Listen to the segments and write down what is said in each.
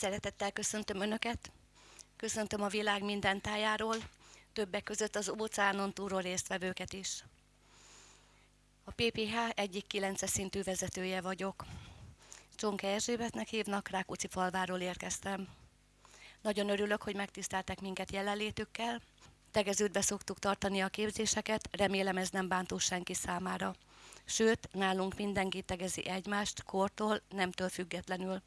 Szeretettel köszöntöm Önöket, köszöntöm a világ minden tájáról, többek között az óceánon túlról résztvevőket is. A PPH egyik 9 szintű vezetője vagyok. Csonke Erzsébetnek hívnak, Rákóczi falváról érkeztem. Nagyon örülök, hogy megtiszteltek minket jelenlétükkel. Tegeződve szoktuk tartani a képzéseket, remélem ez nem bántó senki számára. Sőt, nálunk mindenki tegezi egymást, kortól, nemtől függetlenül.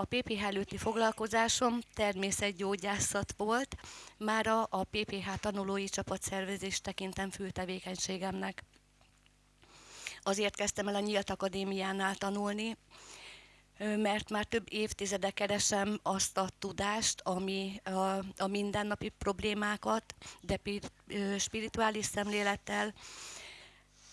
A PPH előtti foglalkozásom természetgyógyászat volt, mára a PPH tanulói csapatszervezést tekintem fő tevékenységemnek. Azért kezdtem el a Nyílt Akadémiánál tanulni, mert már több évtizede keresem azt a tudást, ami a, a mindennapi problémákat, de spirituális szemlélettel,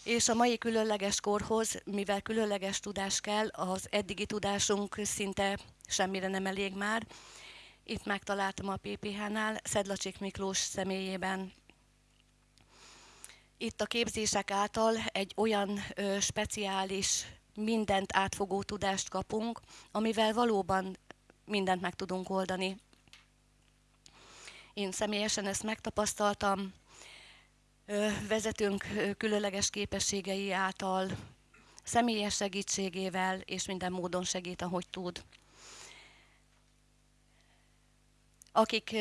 és a mai különleges korhoz, mivel különleges tudás kell, az eddigi tudásunk szinte semmire nem elég már. Itt megtaláltam a PPH-nál, Szedlacsik Miklós személyében. Itt a képzések által egy olyan ö, speciális, mindent átfogó tudást kapunk, amivel valóban mindent meg tudunk oldani. Én személyesen ezt megtapasztaltam, vezetünk különleges képességei által, személyes segítségével és minden módon segít, ahogy tud. Akik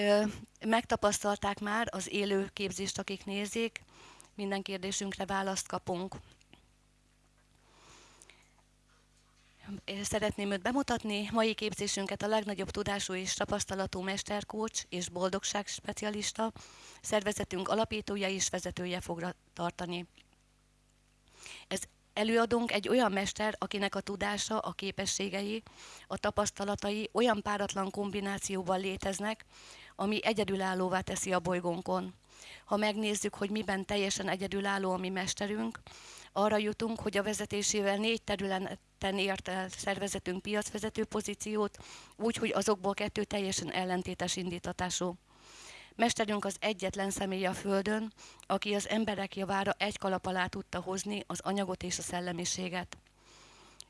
megtapasztalták már az élő képzést, akik nézik, minden kérdésünkre választ kapunk. Szeretném őt bemutatni. Mai képzésünket a legnagyobb tudású és tapasztalatú mesterkócs és boldogság specialista, szervezetünk alapítója és vezetője fogra tartani. Ez előadunk egy olyan mester, akinek a tudása, a képességei, a tapasztalatai olyan páratlan kombinációban léteznek, ami egyedülállóvá teszi a bolygónkon. Ha megnézzük, hogy miben teljesen egyedülálló a mi mesterünk, arra jutunk, hogy a vezetésével négy területen ért el szervezetünk piacvezető pozíciót, úgy, hogy azokból kettő teljesen ellentétes indítatású. Mesterünk az egyetlen személy a Földön, aki az emberek javára egy kalap alá tudta hozni az anyagot és a szellemiséget.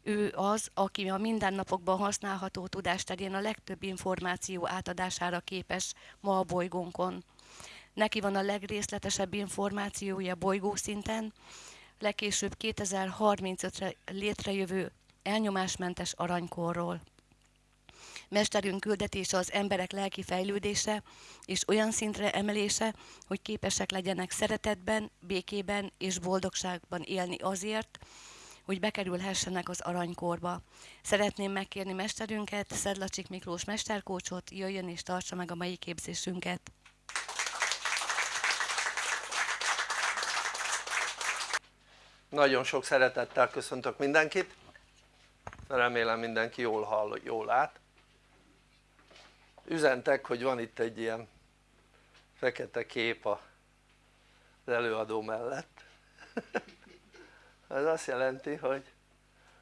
Ő az, aki a mindennapokban használható tudás terén a legtöbb információ átadására képes ma a bolygónkon. Neki van a legrészletesebb információja bolygószinten, legkésőbb 2035-re létrejövő elnyomásmentes aranykorról. Mesterünk küldetése az emberek lelki fejlődése és olyan szintre emelése, hogy képesek legyenek szeretetben, békében és boldogságban élni azért, hogy bekerülhessenek az aranykorba. Szeretném megkérni mesterünket, Szedlacsik Miklós mesterkócsot, jöjjön és tartsa meg a mai képzésünket. Nagyon sok szeretettel köszöntök mindenkit, remélem mindenki jól hall, jól lát. Üzentek, hogy van itt egy ilyen fekete kép az előadó mellett. Ez azt jelenti, hogy,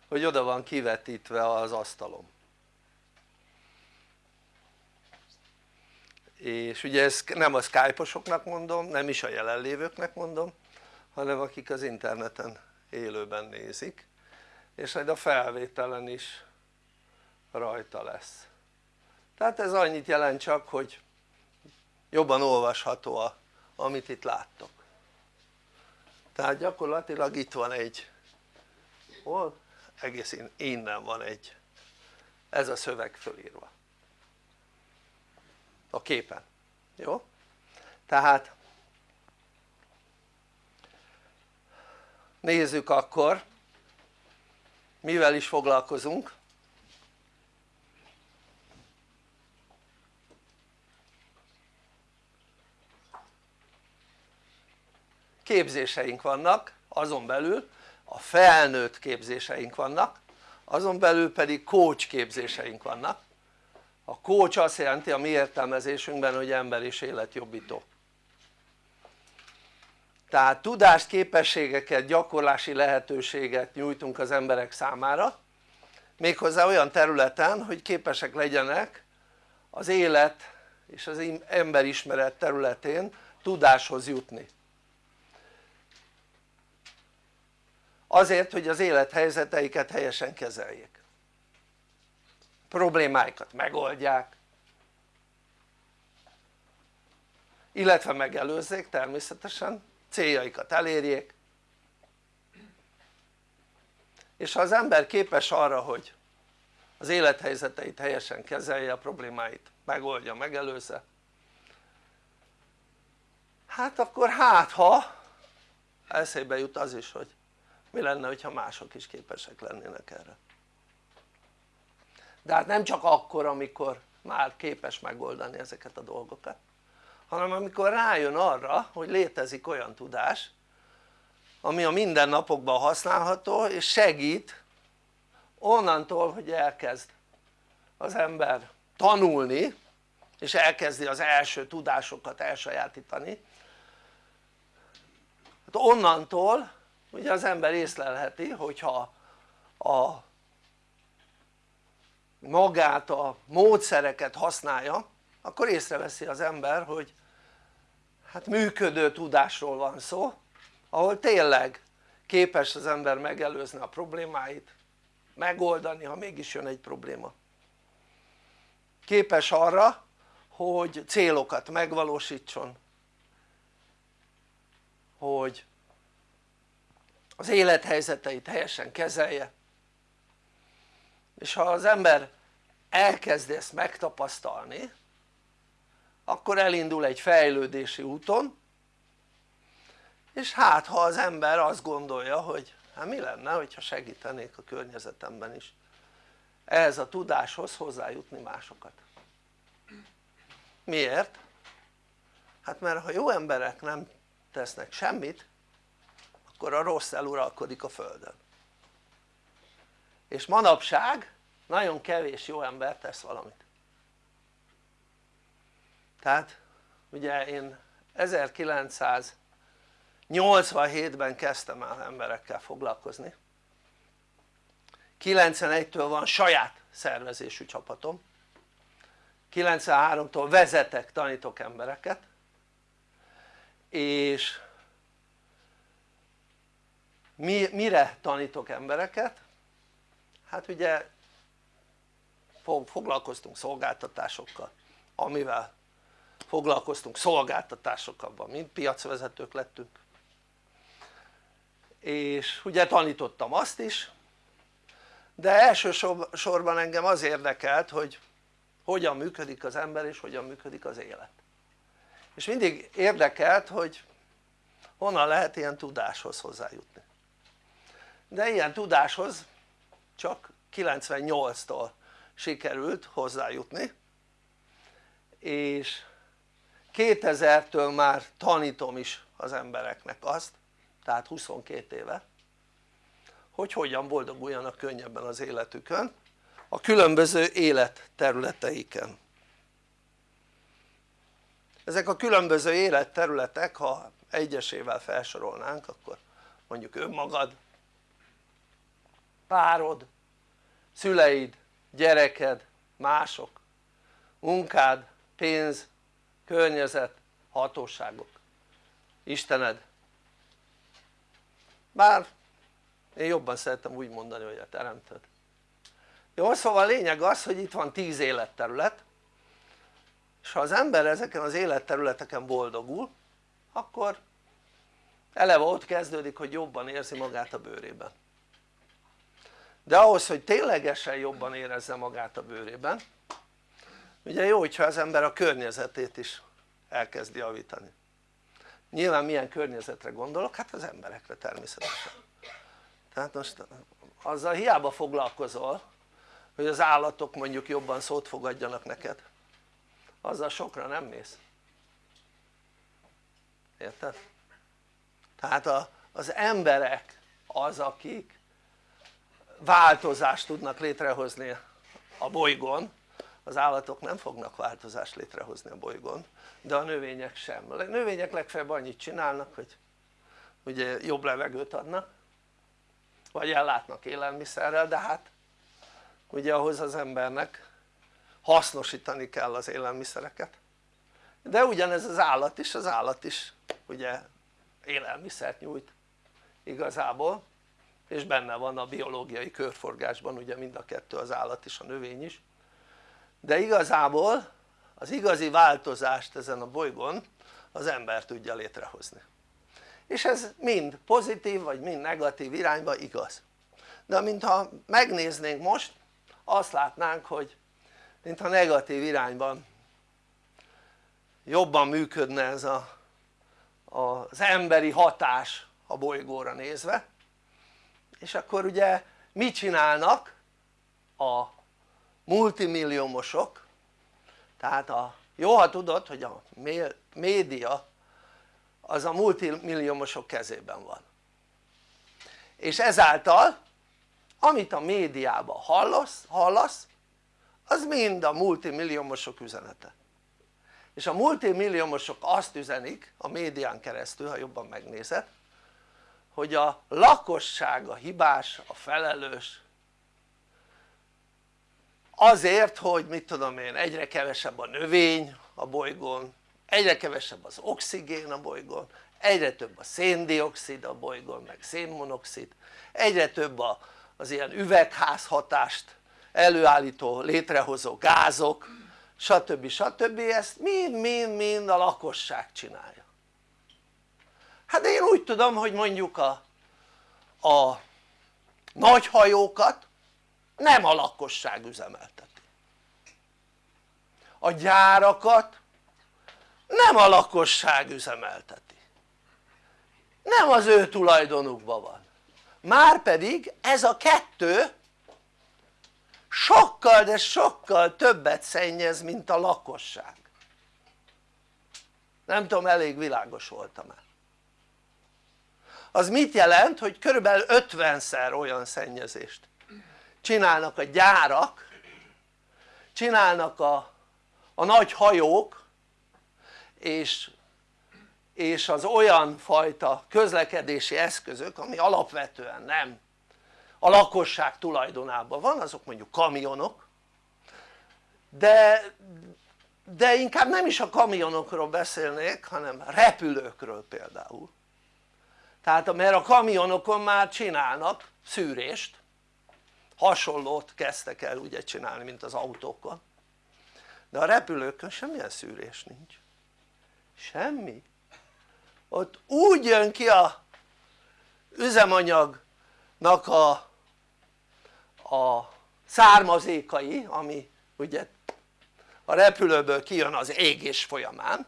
hogy oda van kivetítve az asztalom. És ugye ezt nem a skype mondom, nem is a jelenlévőknek mondom, hanem akik az interneten élőben nézik és majd a felvételen is rajta lesz tehát ez annyit jelent csak hogy jobban olvasható a, amit itt láttok tehát gyakorlatilag itt van egy hol? egész innen van egy ez a szöveg fölírva a képen, jó? tehát nézzük akkor mivel is foglalkozunk képzéseink vannak azon belül a felnőtt képzéseink vannak azon belül pedig coach képzéseink vannak. A coach azt jelenti a mi értelmezésünkben hogy ember és életjobbító. Tehát tudást, képességeket, gyakorlási lehetőséget nyújtunk az emberek számára méghozzá olyan területen hogy képesek legyenek az élet és az emberismeret területén tudáshoz jutni azért hogy az élethelyzeteiket helyesen kezeljék. Problémáikat megoldják. Illetve megelőzzék természetesen céljaikat elérjék. És ha az ember képes arra hogy az élethelyzeteit helyesen kezelje, a problémáit megoldja, megelőzze hát akkor hát ha eszébe jut az is hogy mi lenne hogyha mások is képesek lennének erre? De hát nem csak akkor amikor már képes megoldani ezeket a dolgokat hanem amikor rájön arra hogy létezik olyan tudás ami a mindennapokban használható és segít onnantól hogy elkezd az ember tanulni és elkezdi az első tudásokat elsajátítani. Hát onnantól ugye az ember észlelheti hogyha a magát a módszereket használja akkor észreveszi az ember hogy hát működő tudásról van szó ahol tényleg képes az ember megelőzni a problémáit megoldani ha mégis jön egy probléma. Képes arra hogy célokat megvalósítson hogy az élethelyzeteit helyesen kezelje. És ha az ember elkezdi ezt megtapasztalni akkor elindul egy fejlődési úton és hát ha az ember azt gondolja hogy hát mi lenne hogyha segítenék a környezetemben is? Ehhez a tudáshoz hozzájutni másokat. Miért? hát mert ha jó emberek nem tesznek semmit akkor a rossz eluralkodik a földön. És manapság nagyon kevés jó ember tesz valamit. Tehát ugye én 1987-ben kezdtem el emberekkel foglalkozni. 91-től van saját szervezésű csapatom. 93-tól vezetek, tanítok embereket. És mi, mire tanítok embereket? hát ugye foglalkoztunk szolgáltatásokkal amivel foglalkoztunk szolgáltatásokkal, mind piacvezetők lettünk. És ugye tanítottam azt is de elsősorban engem az érdekelt hogy hogyan működik az ember és hogyan működik az élet. És mindig érdekelt hogy honnan lehet ilyen tudáshoz hozzájutni de ilyen tudáshoz csak 98-tól sikerült hozzájutni. És 2000-től már tanítom is az embereknek azt tehát 22 éve hogy hogyan boldoguljanak könnyebben az életükön a különböző életterületeiken. Ezek a különböző életterületek ha egyesével felsorolnánk akkor mondjuk önmagad párod, szüleid, gyereked, mások, munkád, pénz, környezet, hatóságok, Istened bár én jobban szeretem úgy mondani hogy a teremtőd jó szóval a lényeg az hogy itt van tíz életterület és ha az ember ezeken az életterületeken boldogul akkor eleve ott kezdődik hogy jobban érzi magát a bőrében de ahhoz hogy ténylegesen jobban érezze magát a bőrében ugye jó hogyha az ember a környezetét is elkezdi javítani nyilván milyen környezetre gondolok? hát az emberekre természetesen tehát most azzal hiába foglalkozol hogy az állatok mondjuk jobban szót fogadjanak neked azzal sokra nem mész érted? tehát a, az emberek az akik változást tudnak létrehozni a bolygón. Az állatok nem fognak változást létrehozni a bolygón de a növények sem, a növények legfeljebb annyit csinálnak hogy ugye jobb levegőt adnak vagy ellátnak élelmiszerrel de hát ugye ahhoz az embernek hasznosítani kell az élelmiszereket. De ugyanez az állat is, az állat is ugye élelmiszert nyújt igazából és benne van a biológiai körforgásban ugye mind a kettő az állat is a növény is. De igazából az igazi változást ezen a bolygón az ember tudja létrehozni. És ez mind pozitív vagy mind negatív irányba igaz. De mintha megnéznénk most azt látnánk hogy mintha negatív irányban jobban működne ez a, az emberi hatás a bolygóra nézve és akkor ugye mit csinálnak a multimilliómosok? Tehát a, jó ha tudod hogy a média az a multimilliómosok kezében van. És ezáltal amit a médiában hallasz, hallasz az mind a multimilliómosok üzenete. És a multimilliómosok azt üzenik a médián keresztül ha jobban megnézed hogy a lakosság a hibás, a felelős azért hogy mit tudom én egyre kevesebb a növény a bolygón egyre kevesebb az oxigén a bolygón egyre több a széndiokszid a bolygón meg szénmonoxid egyre több a, az ilyen üvegházhatást előállító létrehozó gázok stb. stb. ezt mind-mind-mind a lakosság csinálja hát én úgy tudom hogy mondjuk a, a nagy hajókat nem a lakosság üzemelteti. A gyárakat nem a lakosság üzemelteti. Nem az ő tulajdonukban van. Márpedig ez a kettő sokkal de sokkal többet szennyez mint a lakosság. Nem tudom elég világos voltam-e az mit jelent hogy körülbelül 50-szer olyan szennyezést csinálnak a gyárak csinálnak a, a nagy hajók és, és az olyan fajta közlekedési eszközök ami alapvetően nem a lakosság tulajdonában van azok mondjuk kamionok de, de inkább nem is a kamionokról beszélnék hanem repülőkről például tehát mert a kamionokon már csinálnak szűrést. Hasonlót kezdtek el ugye csinálni mint az autókon de a repülőkön semmilyen szűrés nincs. Semmi. Ott úgy jön ki a üzemanyagnak a, a származékai ami ugye a repülőből kijön az égés folyamán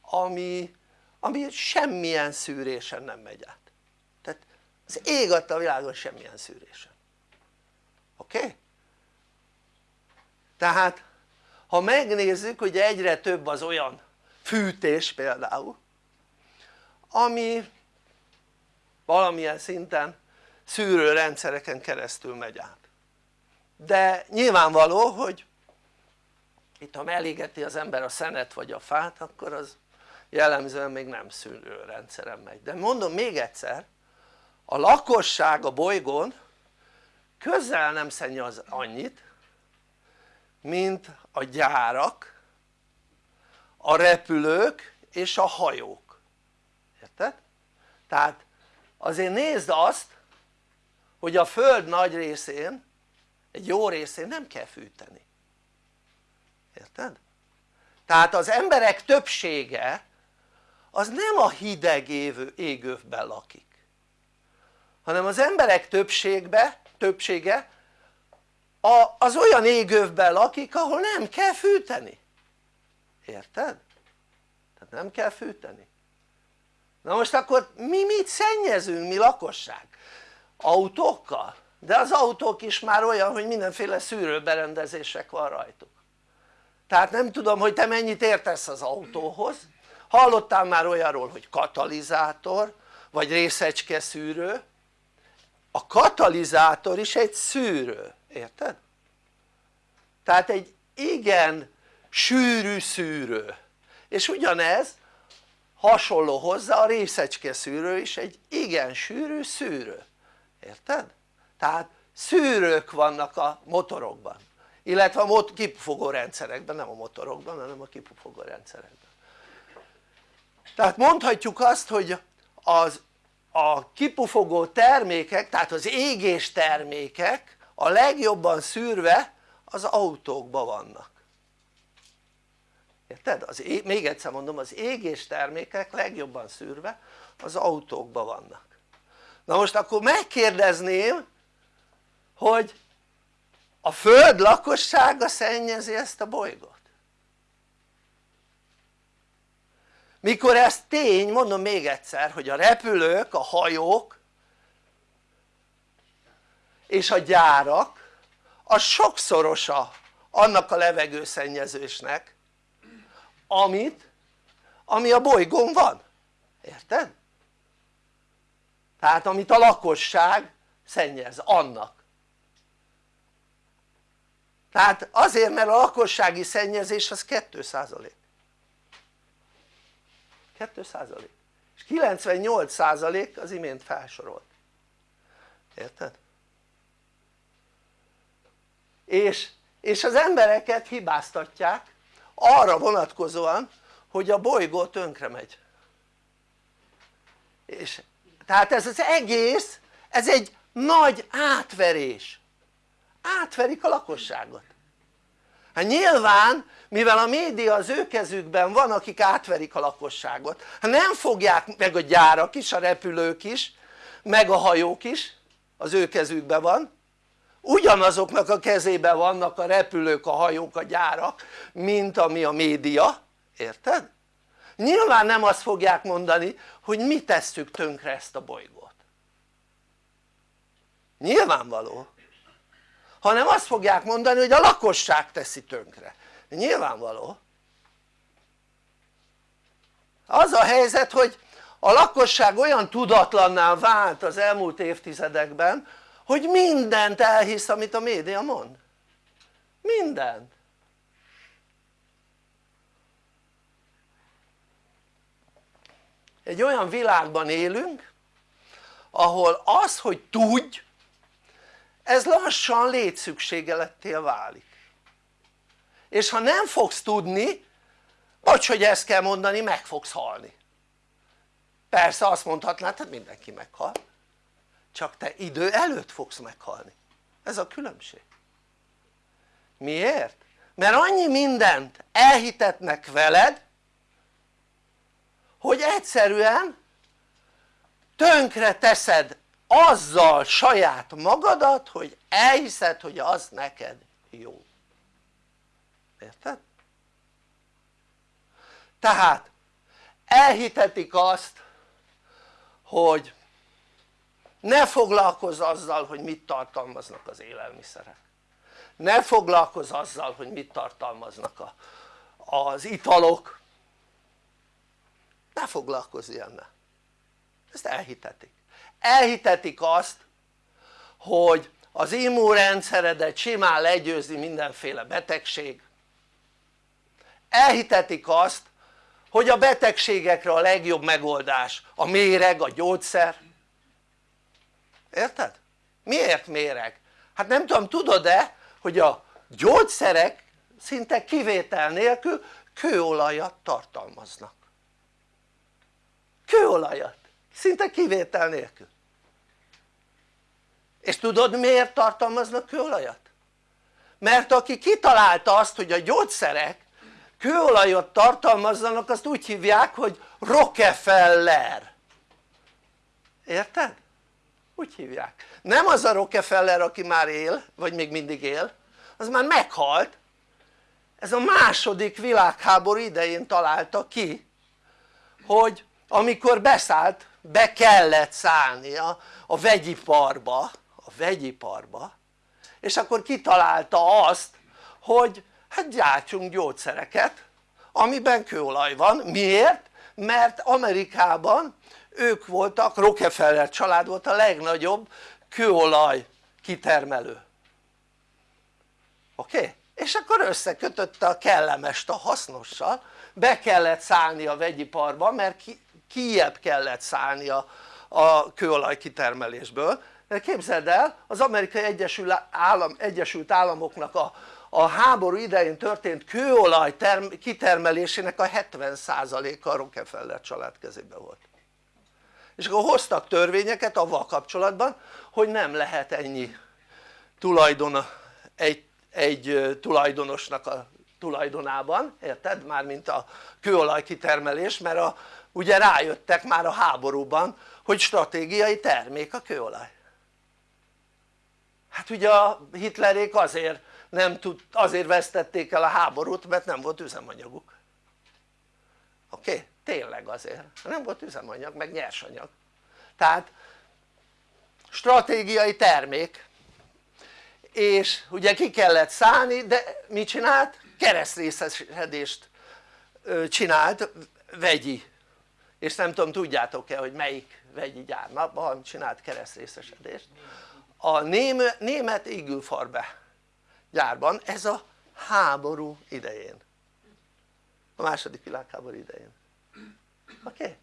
ami, ami semmilyen szűrésen nem megy át. Tehát az ég a világon semmilyen szűrésen. Oké? Tehát ha megnézzük hogy egyre több az olyan fűtés például ami valamilyen szinten szűrőrendszereken keresztül megy át. De nyilvánvaló hogy itt ha melégeti az ember a szenet vagy a fát akkor az jellemzően még nem szűrőrendszeren megy de mondom még egyszer a lakosság a bolygón közel nem szennyez annyit mint a gyárak a repülők és a hajók érted? tehát azért nézd azt hogy a föld nagy részén egy jó részén nem kell fűteni érted? tehát az emberek többsége az nem a hideg égővben lakik hanem az emberek többségbe, többsége a, az olyan égővben lakik ahol nem kell fűteni érted? tehát nem kell fűteni na most akkor mi mit szennyezünk mi lakosság? autókkal? de az autók is már olyan hogy mindenféle szűrőberendezések van rajtuk tehát nem tudom hogy te mennyit értesz az autóhoz hallottál már olyanról hogy katalizátor vagy részecske szűrő? A katalizátor is egy szűrő, érted? tehát egy igen sűrű szűrő. És ugyanez hasonló hozzá a részecske szűrő is egy igen sűrű szűrő, érted? tehát szűrők vannak a motorokban. Illetve a kipufogó rendszerekben, nem a motorokban hanem a kipufogó rendszerekben tehát mondhatjuk azt hogy az a kipufogó termékek tehát az égés termékek a legjobban szűrve az autókban vannak. Érted? Az ég, még egyszer mondom az égés termékek legjobban szűrve az autókban vannak. Na most akkor megkérdezném hogy a föld lakossága szennyezi ezt a bolygót mikor ez tény, mondom még egyszer hogy a repülők, a hajók és a gyárak az sokszorosa annak a levegőszennyezésnek amit, ami a bolygón van, érted? tehát amit a lakosság szennyez, annak. Tehát azért mert a lakossági szennyezés az 2 százalék 2 százalék. És 98 százalék az imént felsorolt. Érted? és, és az embereket hibáztatják arra vonatkozóan hogy a bolygó tönkre megy. És tehát ez az egész ez egy nagy átverés. Átverik a lakosságot hát nyilván mivel a média az ő kezükben van akik átverik a lakosságot. Hát nem fogják meg a gyárak is, a repülők is meg a hajók is az ő kezükben van. Ugyanazoknak a kezében vannak a repülők, a hajók, a gyárak mint ami a média, érted? nyilván nem azt fogják mondani hogy mi tesszük tönkre ezt a bolygót. Nyilvánvaló hanem azt fogják mondani hogy a lakosság teszi tönkre. Nyilvánvaló. Az a helyzet hogy a lakosság olyan tudatlanná vált az elmúlt évtizedekben hogy mindent elhisz amit a média mond. Mindent. Egy olyan világban élünk ahol az hogy tudj ez lassan létszükségelettél válik. És ha nem fogsz tudni bocs hogy ezt kell mondani meg fogsz halni. Persze azt mondhatnád hát mindenki meghal. Csak te idő előtt fogsz meghalni. Ez a különbség. Miért? mert annyi mindent elhitetnek veled hogy egyszerűen tönkre teszed azzal saját magadat hogy elhiszed hogy az neked jó. Érted? tehát elhitetik azt hogy ne foglalkozz azzal hogy mit tartalmaznak az élelmiszerek. Ne foglalkozz azzal hogy mit tartalmaznak a, az italok. Ne foglalkozz ilyennel. Ezt elhitetik elhitetik azt hogy az immunrendszeredet simán legyőzi mindenféle betegség. Elhitetik azt hogy a betegségekre a legjobb megoldás a méreg, a gyógyszer. Érted? miért méreg? hát nem tudom tudod-e hogy a gyógyszerek szinte kivétel nélkül kőolajat tartalmaznak? Kőolajat. Szinte kivétel nélkül és tudod miért tartalmaznak kőolajat? mert aki kitalálta azt hogy a gyógyszerek kőolajat tartalmazzanak azt úgy hívják hogy Rockefeller érted? úgy hívják nem az a Rockefeller aki már él vagy még mindig él az már meghalt ez a második világháború idején találta ki hogy amikor beszállt be kellett szállnia a vegyiparba vegyiparba és akkor kitalálta azt hogy hát gyártsunk gyógyszereket amiben kőolaj van, miért? mert Amerikában ők voltak, Rockefeller család volt a legnagyobb kőolaj kitermelő oké? Okay? és akkor összekötötte a kellemest a hasznossal be kellett szállni a vegyiparba mert ki, kellett szállni a, a kőolaj kitermelésből képzeld el az amerikai Egyesült, Állam, Egyesült Államoknak a, a háború idején történt kőolaj term, kitermelésének a 70%-a a Rockefeller család kezében volt és akkor hoztak törvényeket avval kapcsolatban hogy nem lehet ennyi tulajdona egy, egy tulajdonosnak a tulajdonában, érted? mármint a kőolaj kitermelés mert a, ugye rájöttek már a háborúban hogy stratégiai termék a kőolaj hát ugye a hitlerék azért nem tud, azért vesztették el a háborút mert nem volt üzemanyaguk oké? Okay? tényleg azért, nem volt üzemanyag meg nyersanyag tehát stratégiai termék és ugye ki kellett szállni de mit csinált? keresztrészesedést csinált vegyi és nem tudom tudjátok-e hogy melyik vegyi gyárban csinált keresztrészesedést a német Igelfarbe gyárban ez a háború idején a második világháború idején oké? Okay?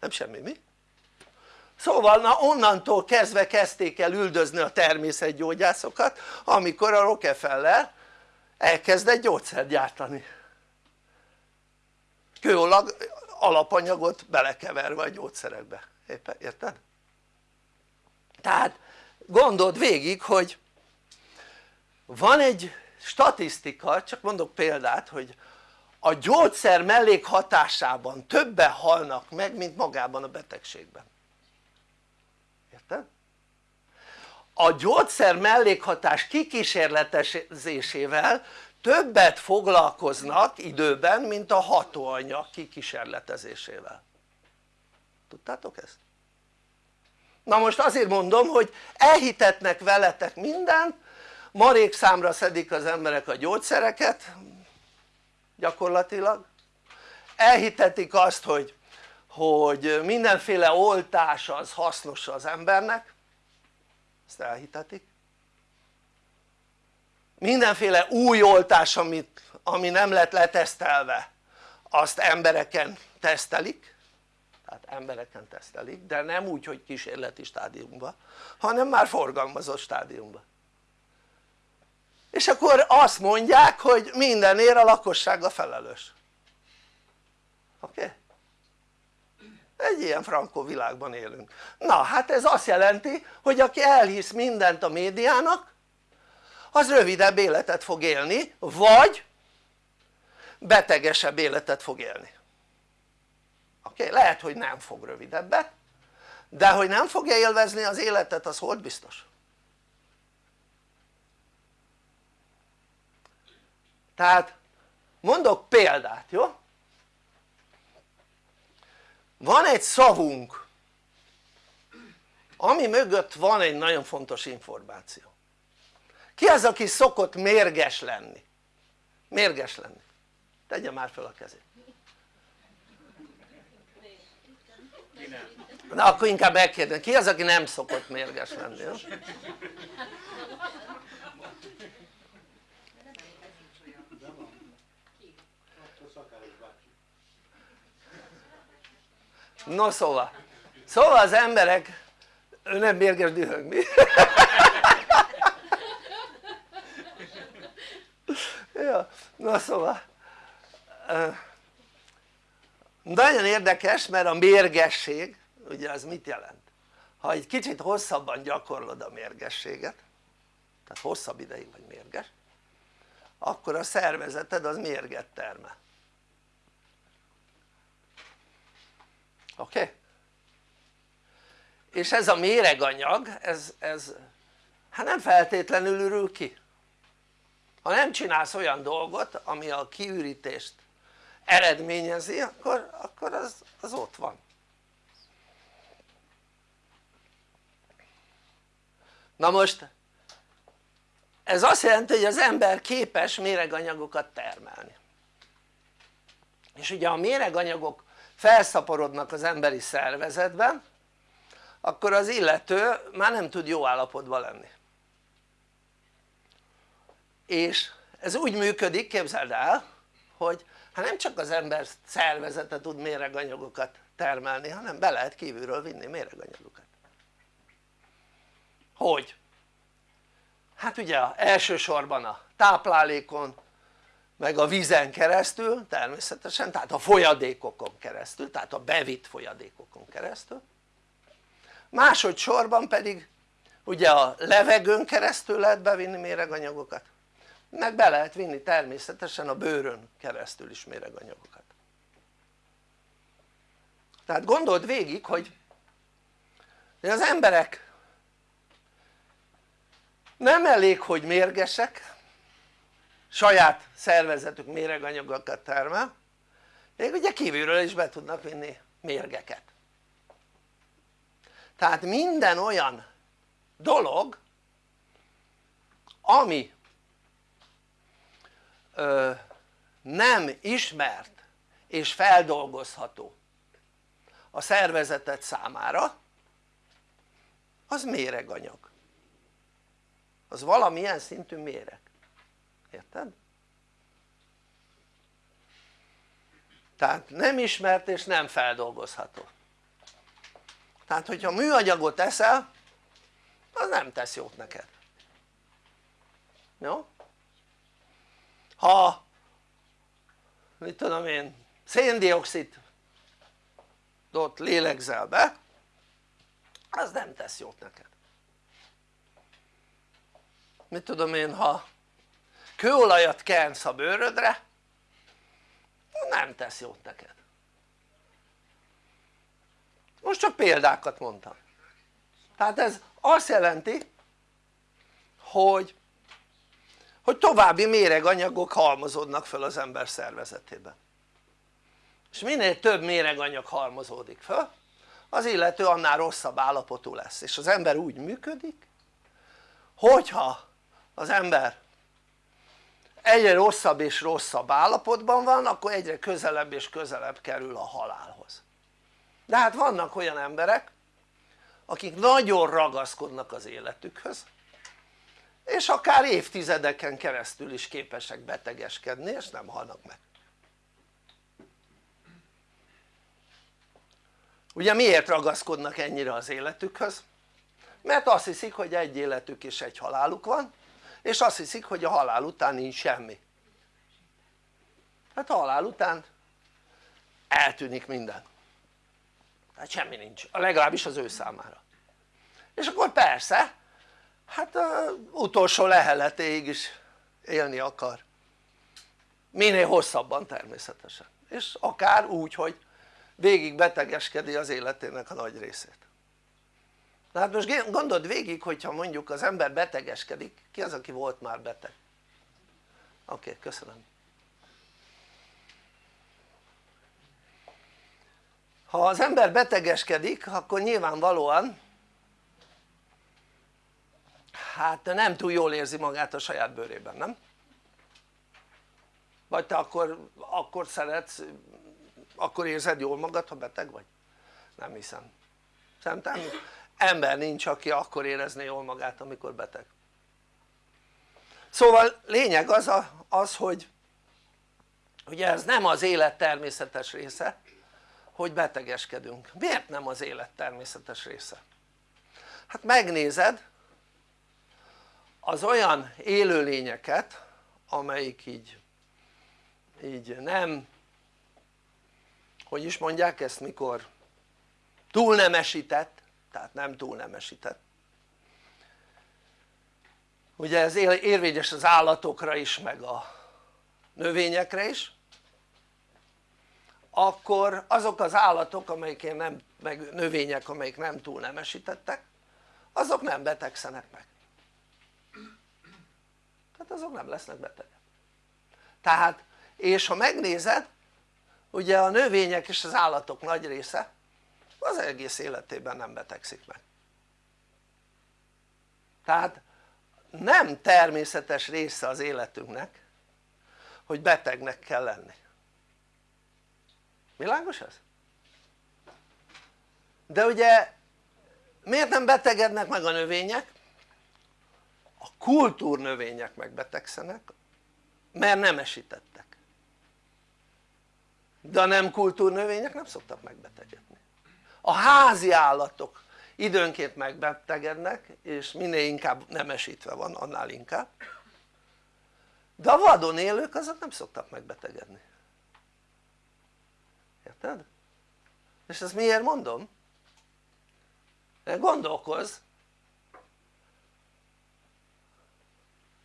nem semmi mi? szóval na onnantól kezdve kezdték el üldözni a természetgyógyászokat amikor a Rockefeller elkezdett gyógyszert gyártani kőolag alapanyagot belekeverve a gyógyszerekbe, érted? tehát gondold végig hogy van egy statisztika, csak mondok példát hogy a gyógyszer mellékhatásában többen halnak meg mint magában a betegségben érted? a gyógyszer mellékhatás kikísérletezésével többet foglalkoznak időben mint a hatóanyag kikísérletezésével tudtátok ezt? Na most azért mondom hogy elhitetnek veletek mindent marék számra szedik az emberek a gyógyszereket gyakorlatilag. Elhitetik azt hogy, hogy mindenféle oltás az hasznos az embernek. Ezt elhitetik. Mindenféle új oltás amit, ami nem lett letesztelve azt embereken tesztelik tehát embereken tesztelik de nem úgy hogy kísérleti stádiumban hanem már forgalmazott stádiumban és akkor azt mondják hogy mindenért a lakosság a felelős oké? Okay? egy ilyen frankó világban élünk na hát ez azt jelenti hogy aki elhisz mindent a médiának az rövidebb életet fog élni vagy betegesebb életet fog élni oké? Okay? lehet hogy nem fog rövidebbet de hogy nem fogja élvezni az életet az hogy biztos tehát mondok példát jó? van egy szavunk ami mögött van egy nagyon fontos információ ki az aki szokott mérges lenni? mérges lenni tegye már fel a kezét na akkor inkább megkérdezem, ki az aki nem szokott mérges lenni? Jó? no szóval szóval az emberek ő nem mérges dühöng mi? ja, na szóval nagyon érdekes mert a mérgesség ugye az mit jelent? ha egy kicsit hosszabban gyakorlod a mérgességet tehát hosszabb ideig vagy mérges akkor a szervezeted az mérget termel oké? Okay? és ez a méreganyag ez, ez hát nem feltétlenül ürül ki ha nem csinálsz olyan dolgot ami a kiürítést eredményezi akkor, akkor az, az ott van. Na most ez azt jelenti hogy az ember képes méreganyagokat termelni. És ugye a méreganyagok felszaporodnak az emberi szervezetben akkor az illető már nem tud jó állapotban lenni. És ez úgy működik képzeld el hogy hát nem csak az ember szervezete tud méreganyagokat termelni hanem be lehet kívülről vinni méreganyagokat. Hogy? hát ugye elsősorban a táplálékon meg a vízen keresztül természetesen tehát a folyadékokon keresztül tehát a bevitt folyadékokon keresztül. Másodszorban pedig ugye a levegőn keresztül lehet bevinni méreganyagokat meg be lehet vinni természetesen a bőrön keresztül is méreganyagokat. Tehát gondold végig hogy az emberek nem elég hogy mérgesek saját szervezetük méreganyagokat termel még ugye kívülről is be tudnak vinni mérgeket. Tehát minden olyan dolog ami nem ismert és feldolgozható a szervezetet számára az méreganyag az valamilyen szintű méreg érted? tehát nem ismert és nem feldolgozható tehát hogyha műanyagot eszel az nem tesz jót neked jó? Ha mit tudom én széndiokszidot lélegzel be az nem tesz jót neked. Mit tudom én ha kőolajat kensz a bőrödre nem tesz jót neked. Most csak példákat mondtam. Tehát ez azt jelenti hogy hogy további méreganyagok halmozódnak fel az ember szervezetében. És minél több méreganyag halmozódik fel az illető annál rosszabb állapotú lesz. És az ember úgy működik hogyha az ember egyre rosszabb és rosszabb állapotban van akkor egyre közelebb és közelebb kerül a halálhoz. De hát vannak olyan emberek akik nagyon ragaszkodnak az életükhöz és akár évtizedeken keresztül is képesek betegeskedni és nem halnak meg. Ugye miért ragaszkodnak ennyire az életükhöz? mert azt hiszik hogy egy életük és egy haláluk van és azt hiszik hogy a halál után nincs semmi. Hát a halál után eltűnik minden. Hát semmi nincs, legalábbis az ő számára. És akkor persze hát a utolsó leheletéig is élni akar. Minél hosszabban természetesen. És akár úgy hogy végig betegeskedi az életének a nagy részét. Na hát most gondold végig hogyha mondjuk az ember betegeskedik ki az aki volt már beteg? oké okay, köszönöm. Ha az ember betegeskedik akkor nyilvánvalóan hát nem túl jól érzi magát a saját bőrében, nem? vagy te akkor, akkor szeretsz, akkor érzed jól magad ha beteg vagy? nem hiszem szerintem ember nincs aki akkor érezné jól magát amikor beteg szóval lényeg az, a, az hogy ugye ez nem az élet természetes része hogy betegeskedünk, miért nem az élet természetes része? hát megnézed az olyan élőlényeket amelyik így így nem hogy is mondják ezt mikor túlnemesített tehát nem túlnemesített ugye ez érvényes az állatokra is meg a növényekre is. Akkor azok az állatok amelyik nem, meg növények amelyik nem túl nemesítettek azok nem betegszenek meg tehát azok nem lesznek betegek tehát és ha megnézed ugye a növények és az állatok nagy része az egész életében nem betegszik meg tehát nem természetes része az életünknek hogy betegnek kell lenni világos ez? de ugye miért nem betegednek meg a növények? A kultúrnövények megbetegszenek mert nem esítettek de a nem kultúrnövények nem szoktak megbetegedni a házi állatok időnként megbetegednek és minél inkább nemesítve van annál inkább de a vadon élők azok nem szoktak megbetegedni érted? és ezt miért mondom? gondolkozz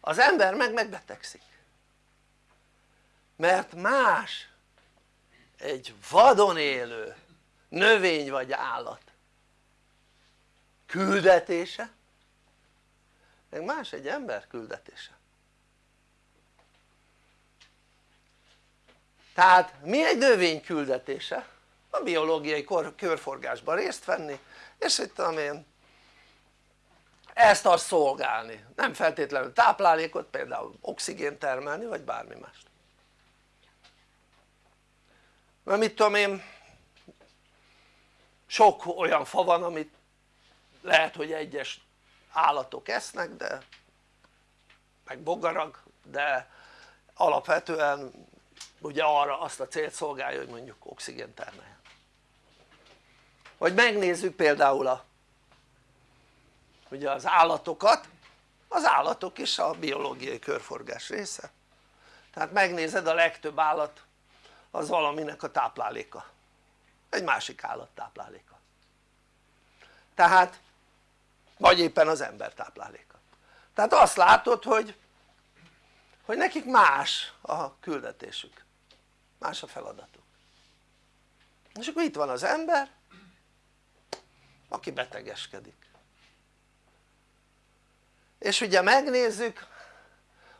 az ember meg megbetegszik mert más egy vadon élő növény vagy állat küldetése meg más egy ember küldetése tehát mi egy növény küldetése? a biológiai körforgásban részt venni és itt tudom én ezt azt szolgálni, nem feltétlenül táplálékot, például oxigént termelni vagy bármi mást mert mit tudom én sok olyan fa van amit lehet hogy egyes állatok esznek de meg bogarak de alapvetően ugye arra azt a célt szolgálja hogy mondjuk oxigén termeljen. Vagy megnézzük például a ugye az állatokat az állatok is a biológiai körforgás része. Tehát megnézed a legtöbb állat az valaminek a tápláléka. Egy másik állat tápláléka. Tehát vagy éppen az ember tápláléka. Tehát azt látod hogy hogy nekik más a küldetésük. Más a feladatuk. És akkor itt van az ember aki betegeskedik és ugye megnézzük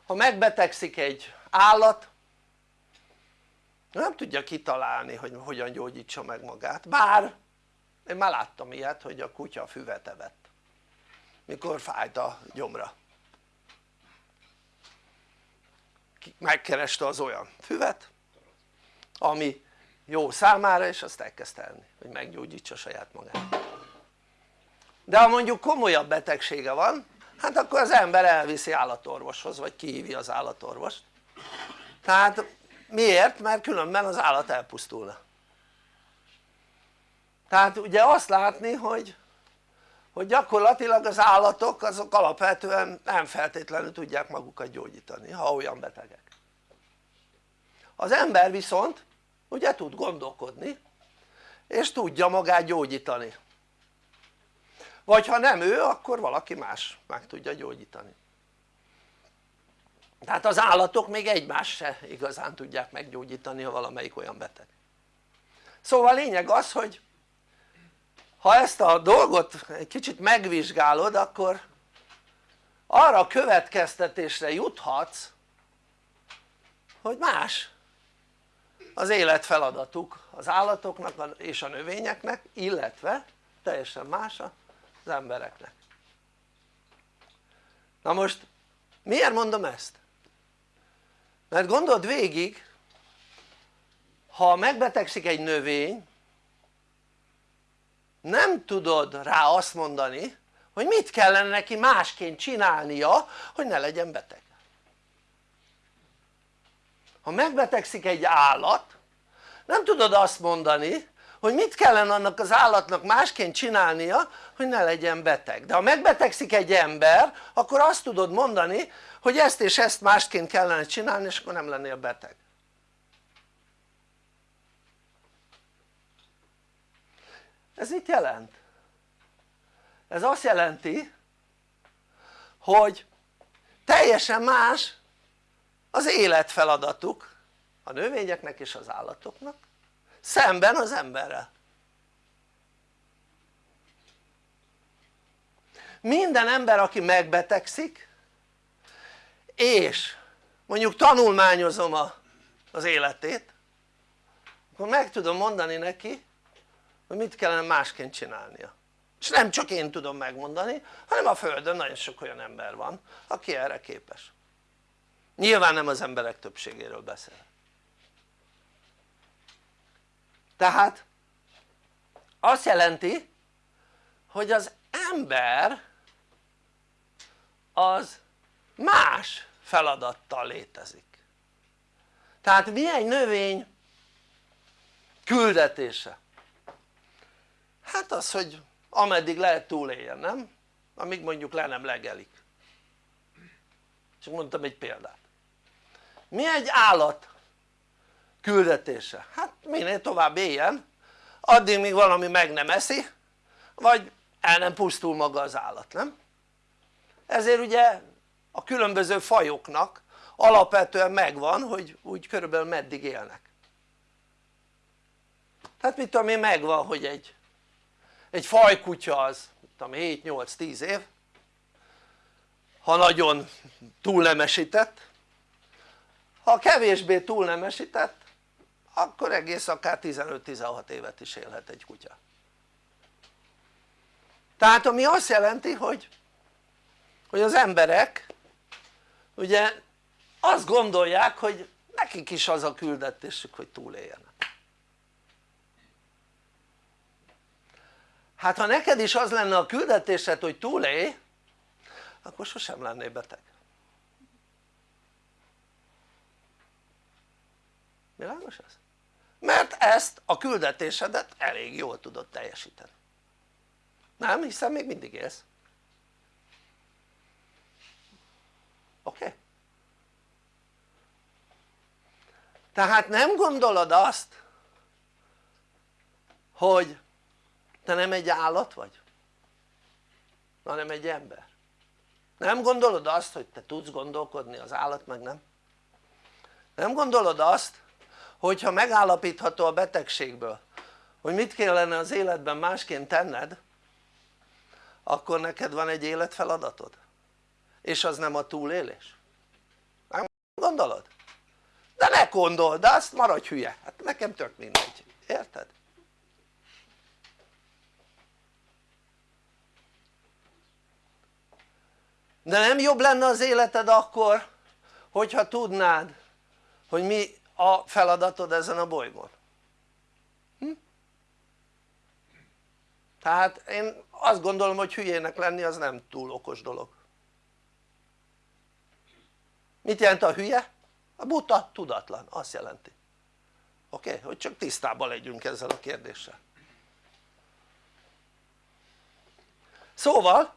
ha megbetegszik egy állat nem tudja kitalálni hogy hogyan gyógyítsa meg magát. Bár én már láttam ilyet hogy a kutya füvet evett mikor fájt a gyomra. Megkereste az olyan füvet ami jó számára és azt elkezdte enni hogy meggyógyítsa saját magát. De ha mondjuk komolyabb betegsége van hát akkor az ember elviszi állatorvoshoz vagy kihívja az állatorvost. Tehát miért? mert különben az állat elpusztulna. Tehát ugye azt látni hogy hogy gyakorlatilag az állatok azok alapvetően nem feltétlenül tudják magukat gyógyítani ha olyan betegek. Az ember viszont ugye tud gondolkodni és tudja magát gyógyítani vagy ha nem ő akkor valaki más meg tudja gyógyítani. Tehát az állatok még egymást se igazán tudják meggyógyítani ha valamelyik olyan beteg. Szóval a lényeg az hogy ha ezt a dolgot egy kicsit megvizsgálod akkor arra a következtetésre juthatsz hogy más az életfeladatuk az állatoknak és a növényeknek illetve teljesen más az embereknek na most miért mondom ezt? mert gondold végig ha megbetegszik egy növény nem tudod rá azt mondani hogy mit kellene neki másként csinálnia hogy ne legyen beteg ha megbetegszik egy állat nem tudod azt mondani hogy mit kellene annak az állatnak másként csinálnia hogy ne legyen beteg. De ha megbetegszik egy ember akkor azt tudod mondani hogy ezt és ezt másként kellene csinálni és akkor nem lennél beteg. Ez mit jelent? ez azt jelenti hogy teljesen más az életfeladatuk a növényeknek és az állatoknak szemben az emberrel. Minden ember aki megbetegszik és mondjuk tanulmányozom a, az életét akkor meg tudom mondani neki hogy mit kellene másként csinálnia. És nem csak én tudom megmondani hanem a földön nagyon sok olyan ember van aki erre képes. Nyilván nem az emberek többségéről beszél tehát azt jelenti hogy az ember az más feladattal létezik tehát mi egy növény küldetése? hát az hogy ameddig lehet túléljen nem? amíg mondjuk le nem legelik csak mondtam egy példát mi egy állat küldetése? hát minél tovább éljen addig míg valami meg nem eszi vagy el nem pusztul maga az állat nem? ezért ugye a különböző fajoknak alapvetően megvan hogy úgy körülbelül meddig élnek tehát mit tudom én megvan hogy egy, egy fajkutya az 7-8-10 év ha nagyon túlnemesített ha kevésbé túlnemesített akkor egész akár 15-16 évet is élhet egy kutya. Tehát ami azt jelenti hogy hogy az emberek ugye azt gondolják hogy nekik is az a küldetésük hogy túléljenek. Hát ha neked is az lenne a küldetésed hogy túlélj akkor sosem lennél beteg. Világos ez? Mert ezt a küldetésedet elég jól tudod teljesíteni nem? hiszen még mindig élsz oké? Okay? tehát nem gondolod azt hogy te nem egy állat vagy hanem egy ember nem gondolod azt hogy te tudsz gondolkodni az állat meg nem? nem gondolod azt hogyha megállapítható a betegségből hogy mit kellene az életben másként tenned akkor neked van egy életfeladatod és az nem a túlélés nem gondolod? de ne gondold azt maradj hülye, hát nekem tök mindegy, érted? de nem jobb lenne az életed akkor hogyha tudnád hogy mi a feladatod ezen a bolygón hm? tehát én azt gondolom hogy hülyének lenni az nem túl okos dolog mit jelent a hülye? a buta tudatlan, azt jelenti oké? Okay? hogy csak tisztában legyünk ezzel a kérdéssel szóval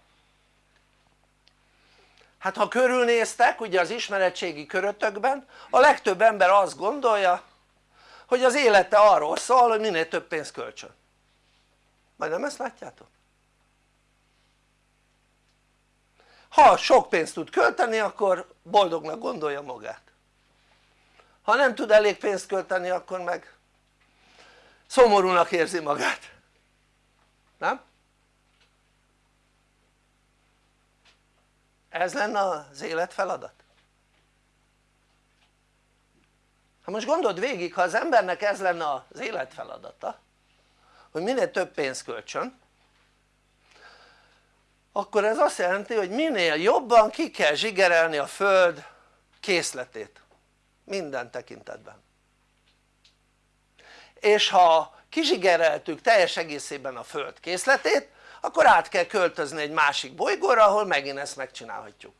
hát ha körülnéztek ugye az ismeretségi körötökben a legtöbb ember azt gondolja hogy az élete arról szól hogy minél több pénzt költsön majd nem ezt látjátok? ha sok pénzt tud költeni akkor boldognak gondolja magát ha nem tud elég pénzt költeni akkor meg szomorúnak érzi magát nem? Ez lenne az élet feladat? ha most gondold végig ha az embernek ez lenne az élet feladata hogy minél több pénzt költsön akkor ez azt jelenti hogy minél jobban ki kell zsigerelni a föld készletét minden tekintetben és ha kizsigereltük teljes egészében a föld készletét akkor át kell költözni egy másik bolygóra ahol megint ezt megcsinálhatjuk.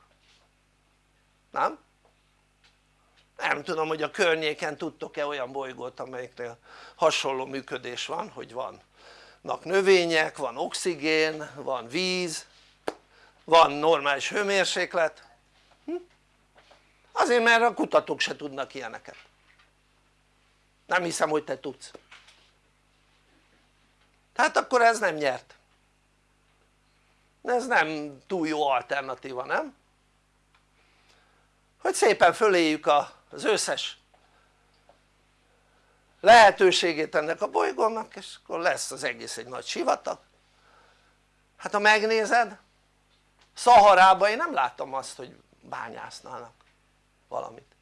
Nem? nem tudom hogy a környéken tudtok-e olyan bolygót amelyiknél hasonló működés van hogy vannak növények, van oxigén, van víz van normális hőmérséklet. Hm? azért mert a kutatók se tudnak ilyeneket. Nem hiszem hogy te tudsz. Tehát akkor ez nem nyert ez nem túl jó alternatíva nem? hogy szépen föléjük az összes lehetőségét ennek a bolygónak és akkor lesz az egész egy nagy sivatag. Hát ha megnézed Szaharában én nem láttam azt hogy bányásznának valamit.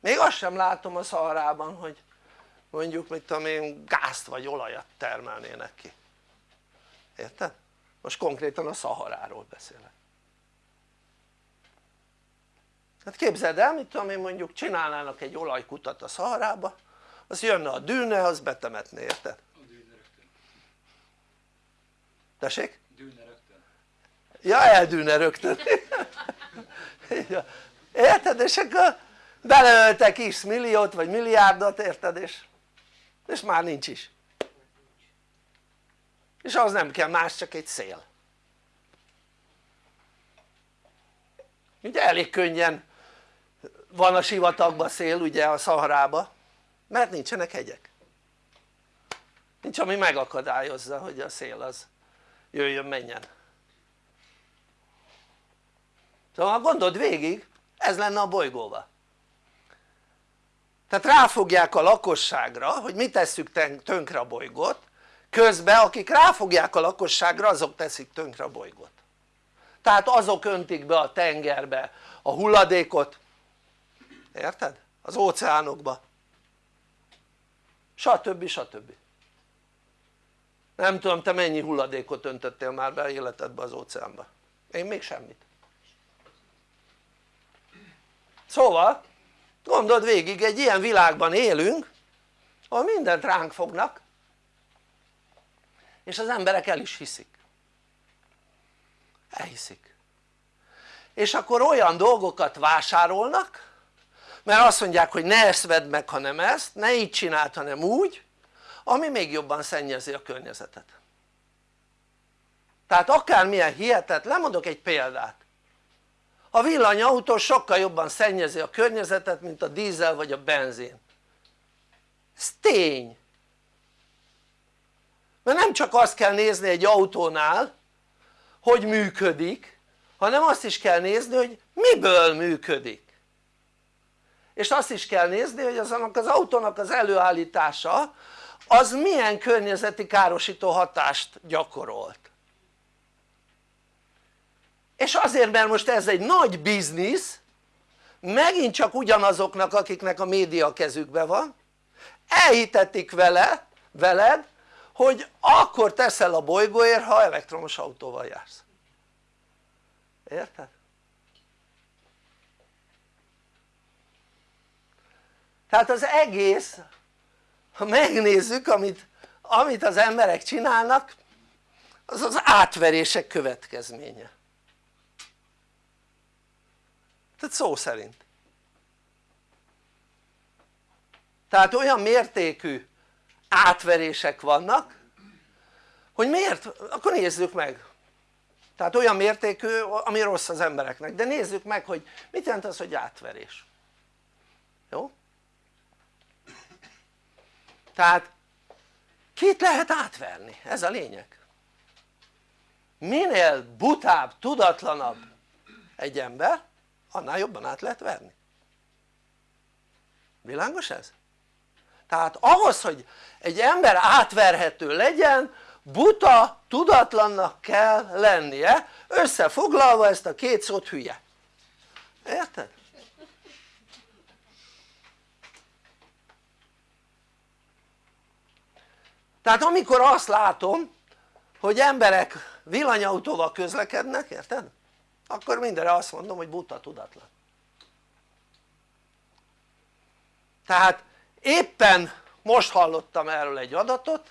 Még azt sem látom a Szaharában hogy mondjuk mit tudom én gázt vagy olajat termelnének ki érted? most konkrétan a Szaharáról beszélek. Hát képzeld el mit tudom én mondjuk csinálnának egy olajkutat a Szaharába az jönne a dűne az betemetné érted? a dűne rögtön. Tessék? dűne rögtön. Ja eldűne rögtön. Érted? És akkor beleöltek x milliót vagy milliárdot érted? És, és már nincs is és az nem kell más csak egy szél. Ugye elég könnyen van a sivatagban szél ugye a Szaharába mert nincsenek hegyek. Nincs ami megakadályozza hogy a szél az jöjjön menjen. Szóval gondold végig ez lenne a bolygóval tehát ráfogják a lakosságra hogy mi tesszük tönkre a bolygót közben akik ráfogják a lakosságra azok teszik tönkre a bolygót tehát azok öntik be a tengerbe a hulladékot érted? az óceánokba stb. stb. nem tudom te mennyi hulladékot öntöttél már be életedbe az óceánba én még semmit szóval gondold végig egy ilyen világban élünk ahol mindent ránk fognak és az emberek el is hiszik. Elhiszik. És akkor olyan dolgokat vásárolnak mert azt mondják hogy ne ezt vedd meg hanem ezt, ne így csináld hanem úgy ami még jobban szennyezi a környezetet. Tehát akármilyen hihetetlen, lemondok egy példát. A villanyautó sokkal jobban szennyezi a környezetet mint a dízel vagy a benzin. Ez tény mert nem csak azt kell nézni egy autónál hogy működik hanem azt is kell nézni hogy miből működik. És azt is kell nézni hogy azonnak az autónak az előállítása az milyen környezeti károsító hatást gyakorolt. És azért mert most ez egy nagy biznisz megint csak ugyanazoknak akiknek a média a kezükben van elhitetik vele, veled hogy akkor teszel a bolygóért ha elektromos autóval jársz. Érted? tehát az egész ha megnézzük amit, amit az emberek csinálnak az az átverések következménye. Tehát szó szerint. Tehát olyan mértékű átverések vannak hogy miért? akkor nézzük meg tehát olyan mértékű ami rossz az embereknek de nézzük meg hogy mit jelent az hogy átverés jó? tehát kit lehet átverni? ez a lényeg minél butább, tudatlanabb egy ember annál jobban át lehet verni világos ez? tehát ahhoz hogy egy ember átverhető legyen buta tudatlannak kell lennie összefoglalva ezt a két szót hülye érted? tehát amikor azt látom hogy emberek villanyautóval közlekednek érted? akkor mindenre azt mondom hogy buta tudatlan tehát éppen most hallottam erről egy adatot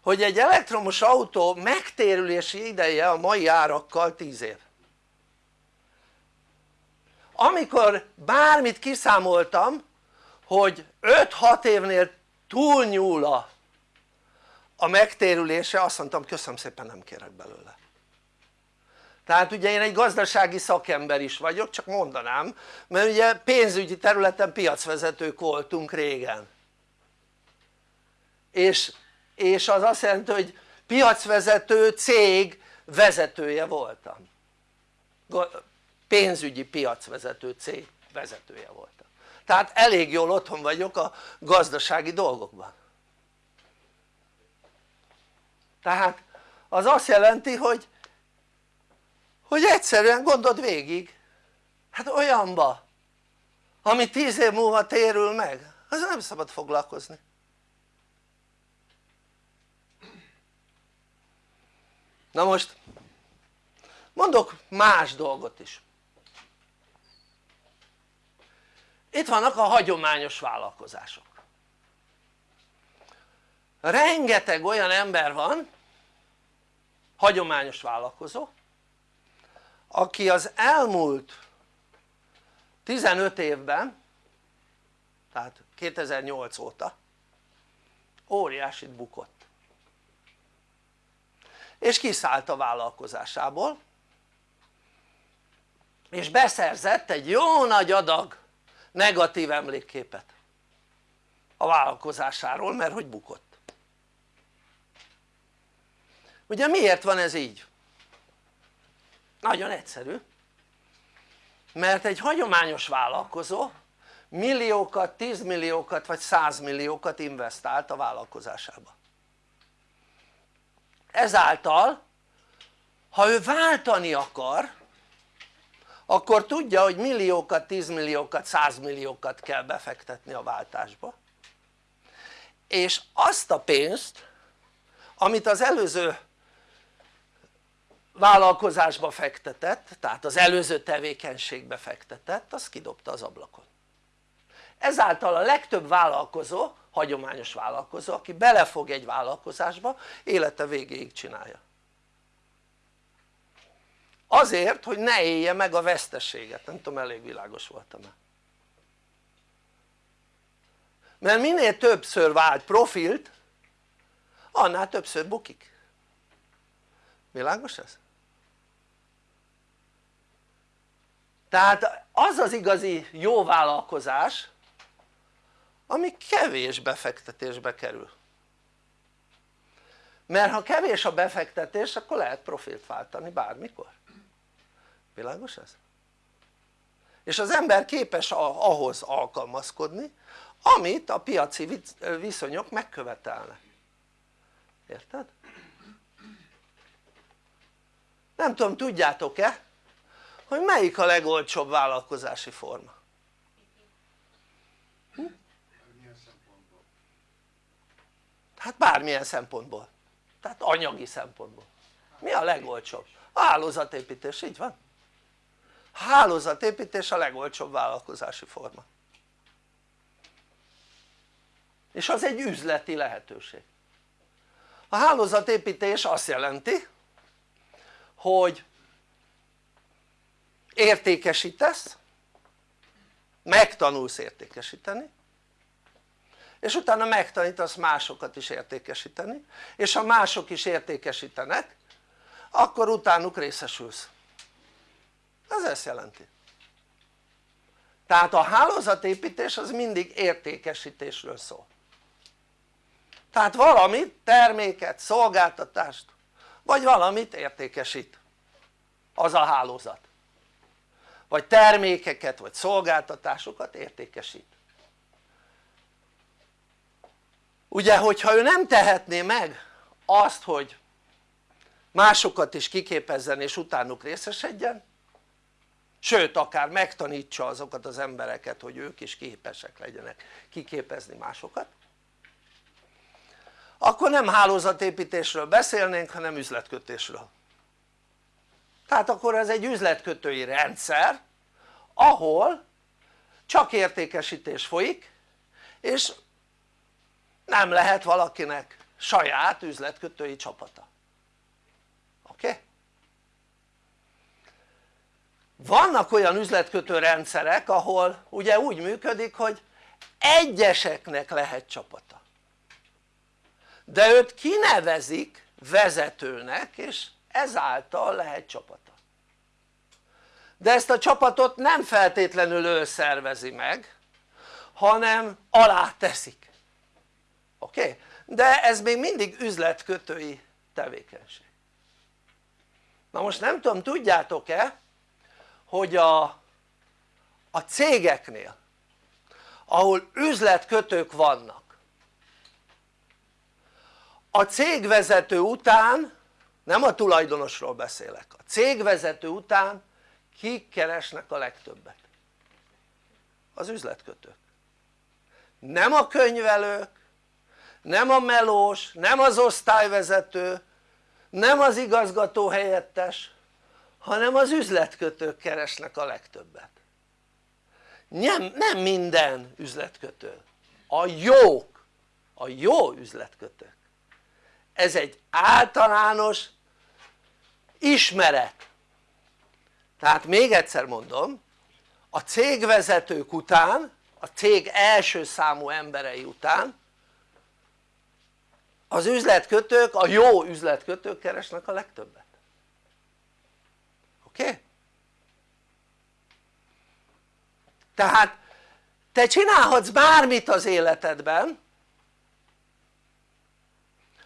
hogy egy elektromos autó megtérülési ideje a mai árakkal 10 év. Amikor bármit kiszámoltam hogy 5-6 évnél túlnyúl a, a megtérülése azt mondtam köszönöm szépen nem kérek belőle. Tehát ugye én egy gazdasági szakember is vagyok csak mondanám mert ugye pénzügyi területen piacvezetők voltunk régen és, és az azt jelenti hogy piacvezető cég vezetője voltam. Pénzügyi piacvezető cég vezetője voltam. Tehát elég jól otthon vagyok a gazdasági dolgokban. Tehát az azt jelenti hogy hogy egyszerűen gondold végig. Hát olyanba ami tíz év múlva térül meg az nem szabad foglalkozni na most mondok más dolgot is. Itt vannak a hagyományos vállalkozások. Rengeteg olyan ember van hagyományos vállalkozó aki az elmúlt 15 évben tehát 2008 óta óriásit bukott és kiszállt a vállalkozásából és beszerzett egy jó nagy adag negatív emlékképet a vállalkozásáról mert hogy bukott. Ugye miért van ez így? nagyon egyszerű. Mert egy hagyományos vállalkozó milliókat, tízmilliókat vagy százmilliókat investált a vállalkozásába ezáltal ha ő váltani akar akkor tudja hogy milliókat, tízmilliókat, százmilliókat kell befektetni a váltásba. És azt a pénzt amit az előző vállalkozásba fektetett tehát az előző tevékenységbe fektetett az kidobta az ablakon ezáltal a legtöbb vállalkozó, hagyományos vállalkozó aki belefog egy vállalkozásba élete végéig csinálja. Azért hogy ne élje meg a veszteséget, nem tudom elég világos voltam-e. Mert minél többször vált profilt annál többször bukik. Világos ez? tehát az az igazi jó vállalkozás ami kevés befektetésbe kerül mert ha kevés a befektetés akkor lehet profilt váltani bármikor világos ez? és az ember képes ahhoz alkalmazkodni amit a piaci viszonyok megkövetelnek érted? nem tudom tudjátok-e hogy melyik a legolcsóbb vállalkozási forma? Hát bármilyen szempontból. Tehát anyagi szempontból. Mi a legolcsóbb? hálózatépítés, így van. Hálózatépítés a legolcsóbb vállalkozási forma. És az egy üzleti lehetőség. A hálózatépítés azt jelenti hogy értékesítesz megtanulsz értékesíteni és utána megtanítasz másokat is értékesíteni és ha mások is értékesítenek akkor utánuk részesülsz. Ez ezt jelenti. Tehát a hálózatépítés az mindig értékesítésről szól. Tehát valamit, terméket, szolgáltatást vagy valamit értékesít az a hálózat. Vagy termékeket vagy szolgáltatásokat értékesít ugye hogyha ő nem tehetné meg azt hogy másokat is kiképezzen és utánuk részesedjen sőt akár megtanítsa azokat az embereket hogy ők is képesek legyenek kiképezni másokat akkor nem hálózatépítésről beszélnénk hanem üzletkötésről. Tehát akkor ez egy üzletkötői rendszer ahol csak értékesítés folyik és nem lehet valakinek saját üzletkötői csapata. Oké? Vannak olyan üzletkötő rendszerek ahol ugye úgy működik hogy egyeseknek lehet csapata. De őt kinevezik vezetőnek és ezáltal lehet csapata. De ezt a csapatot nem feltétlenül ő szervezi meg hanem alá teszik oké? Okay? de ez még mindig üzletkötői tevékenység na most nem tudom tudjátok-e hogy a, a cégeknél ahol üzletkötők vannak a cégvezető után nem a tulajdonosról beszélek, a cégvezető után kik keresnek a legtöbbet? az üzletkötők nem a könyvelők nem a melós, nem az osztályvezető nem az igazgató helyettes hanem az üzletkötők keresnek a legtöbbet. Nem, nem minden üzletkötő. A jók a jó üzletkötők. Ez egy általános ismeret. Tehát még egyszer mondom a cégvezetők után a cég első számú emberei után az üzletkötők, a jó üzletkötők keresnek a legtöbbet oké? Okay? tehát te csinálhatsz bármit az életedben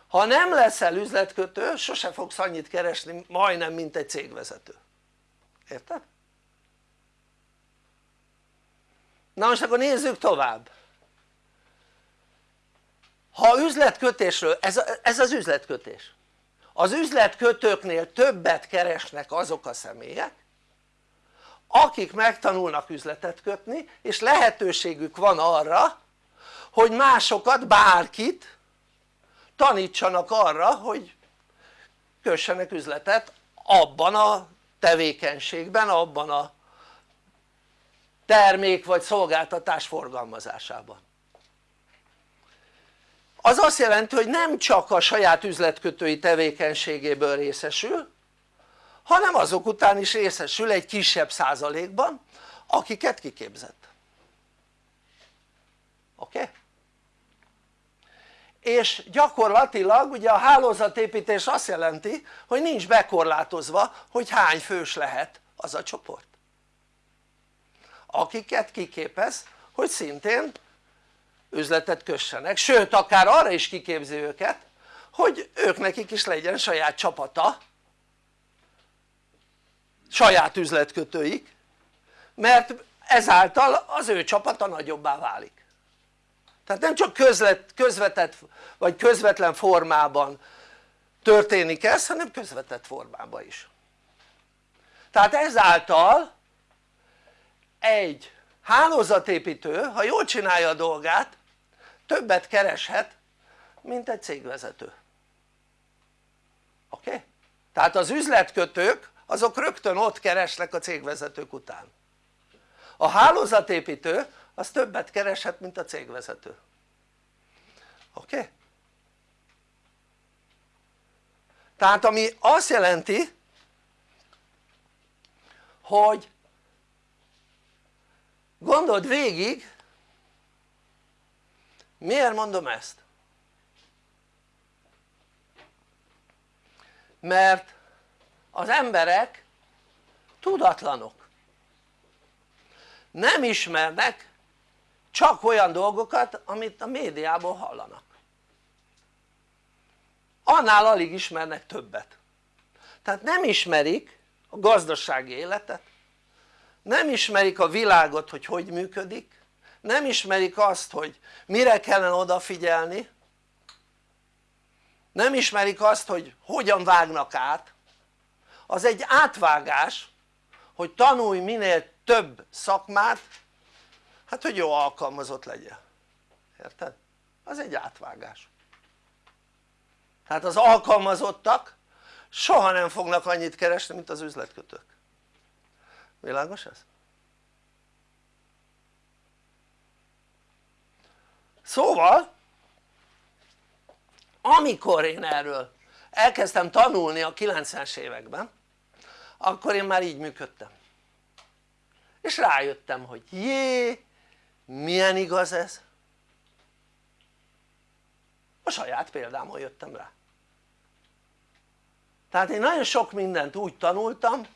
ha nem leszel üzletkötő sose fogsz annyit keresni majdnem mint egy cégvezető érted? na most akkor nézzük tovább ha üzletkötésről, ez, ez az üzletkötés. Az üzletkötőknél többet keresnek azok a személyek akik megtanulnak üzletet kötni és lehetőségük van arra hogy másokat, bárkit tanítsanak arra hogy kössenek üzletet abban a tevékenységben, abban a termék vagy szolgáltatás forgalmazásában az azt jelenti hogy nem csak a saját üzletkötői tevékenységéből részesül hanem azok után is részesül egy kisebb százalékban akiket kiképzett oké? És gyakorlatilag ugye a hálózatépítés azt jelenti hogy nincs bekorlátozva hogy hány fős lehet az a csoport akiket kiképez hogy szintén üzletet kössenek, sőt akár arra is kiképzi őket hogy ők nekik is legyen saját csapata. Saját üzletkötőik. Mert ezáltal az ő csapata nagyobbá válik. Tehát nem csak közlet, közvetett vagy közvetlen formában történik ez hanem közvetett formában is. Tehát ezáltal egy hálózatépítő ha jól csinálja a dolgát többet kereshet mint egy cégvezető oké? Okay? tehát az üzletkötők azok rögtön ott keresnek a cégvezetők után a hálózatépítő az többet kereshet mint a cégvezető oké? Okay? tehát ami azt jelenti hogy gondold végig miért mondom ezt? mert az emberek tudatlanok. Nem ismernek csak olyan dolgokat amit a médiából hallanak. Annál alig ismernek többet. Tehát nem ismerik a gazdasági életet. Nem ismerik a világot hogy hogy működik nem ismerik azt hogy mire kellene odafigyelni. Nem ismerik azt hogy hogyan vágnak át. Az egy átvágás hogy tanulj minél több szakmát hát hogy jó alkalmazott legyen érted? az egy átvágás. Tehát az alkalmazottak soha nem fognak annyit keresni mint az üzletkötők. Világos ez? Szóval amikor én erről elkezdtem tanulni a 90-es években akkor én már így működtem. És rájöttem hogy jé milyen igaz ez. A saját példámon jöttem rá. Tehát én nagyon sok mindent úgy tanultam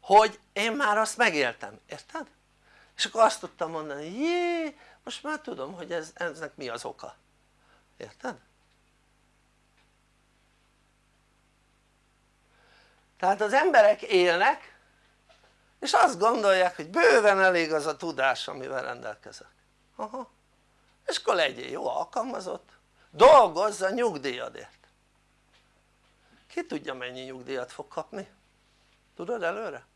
hogy én már azt megéltem, érted? és akkor azt tudtam mondani jé most már tudom hogy ez, eznek mi az oka érted? tehát az emberek élnek és azt gondolják hogy bőven elég az a tudás amivel rendelkezek aha és akkor legyél jó alkalmazott dolgozz a nyugdíjadért ki tudja mennyi nyugdíjat fog kapni? tudod előre?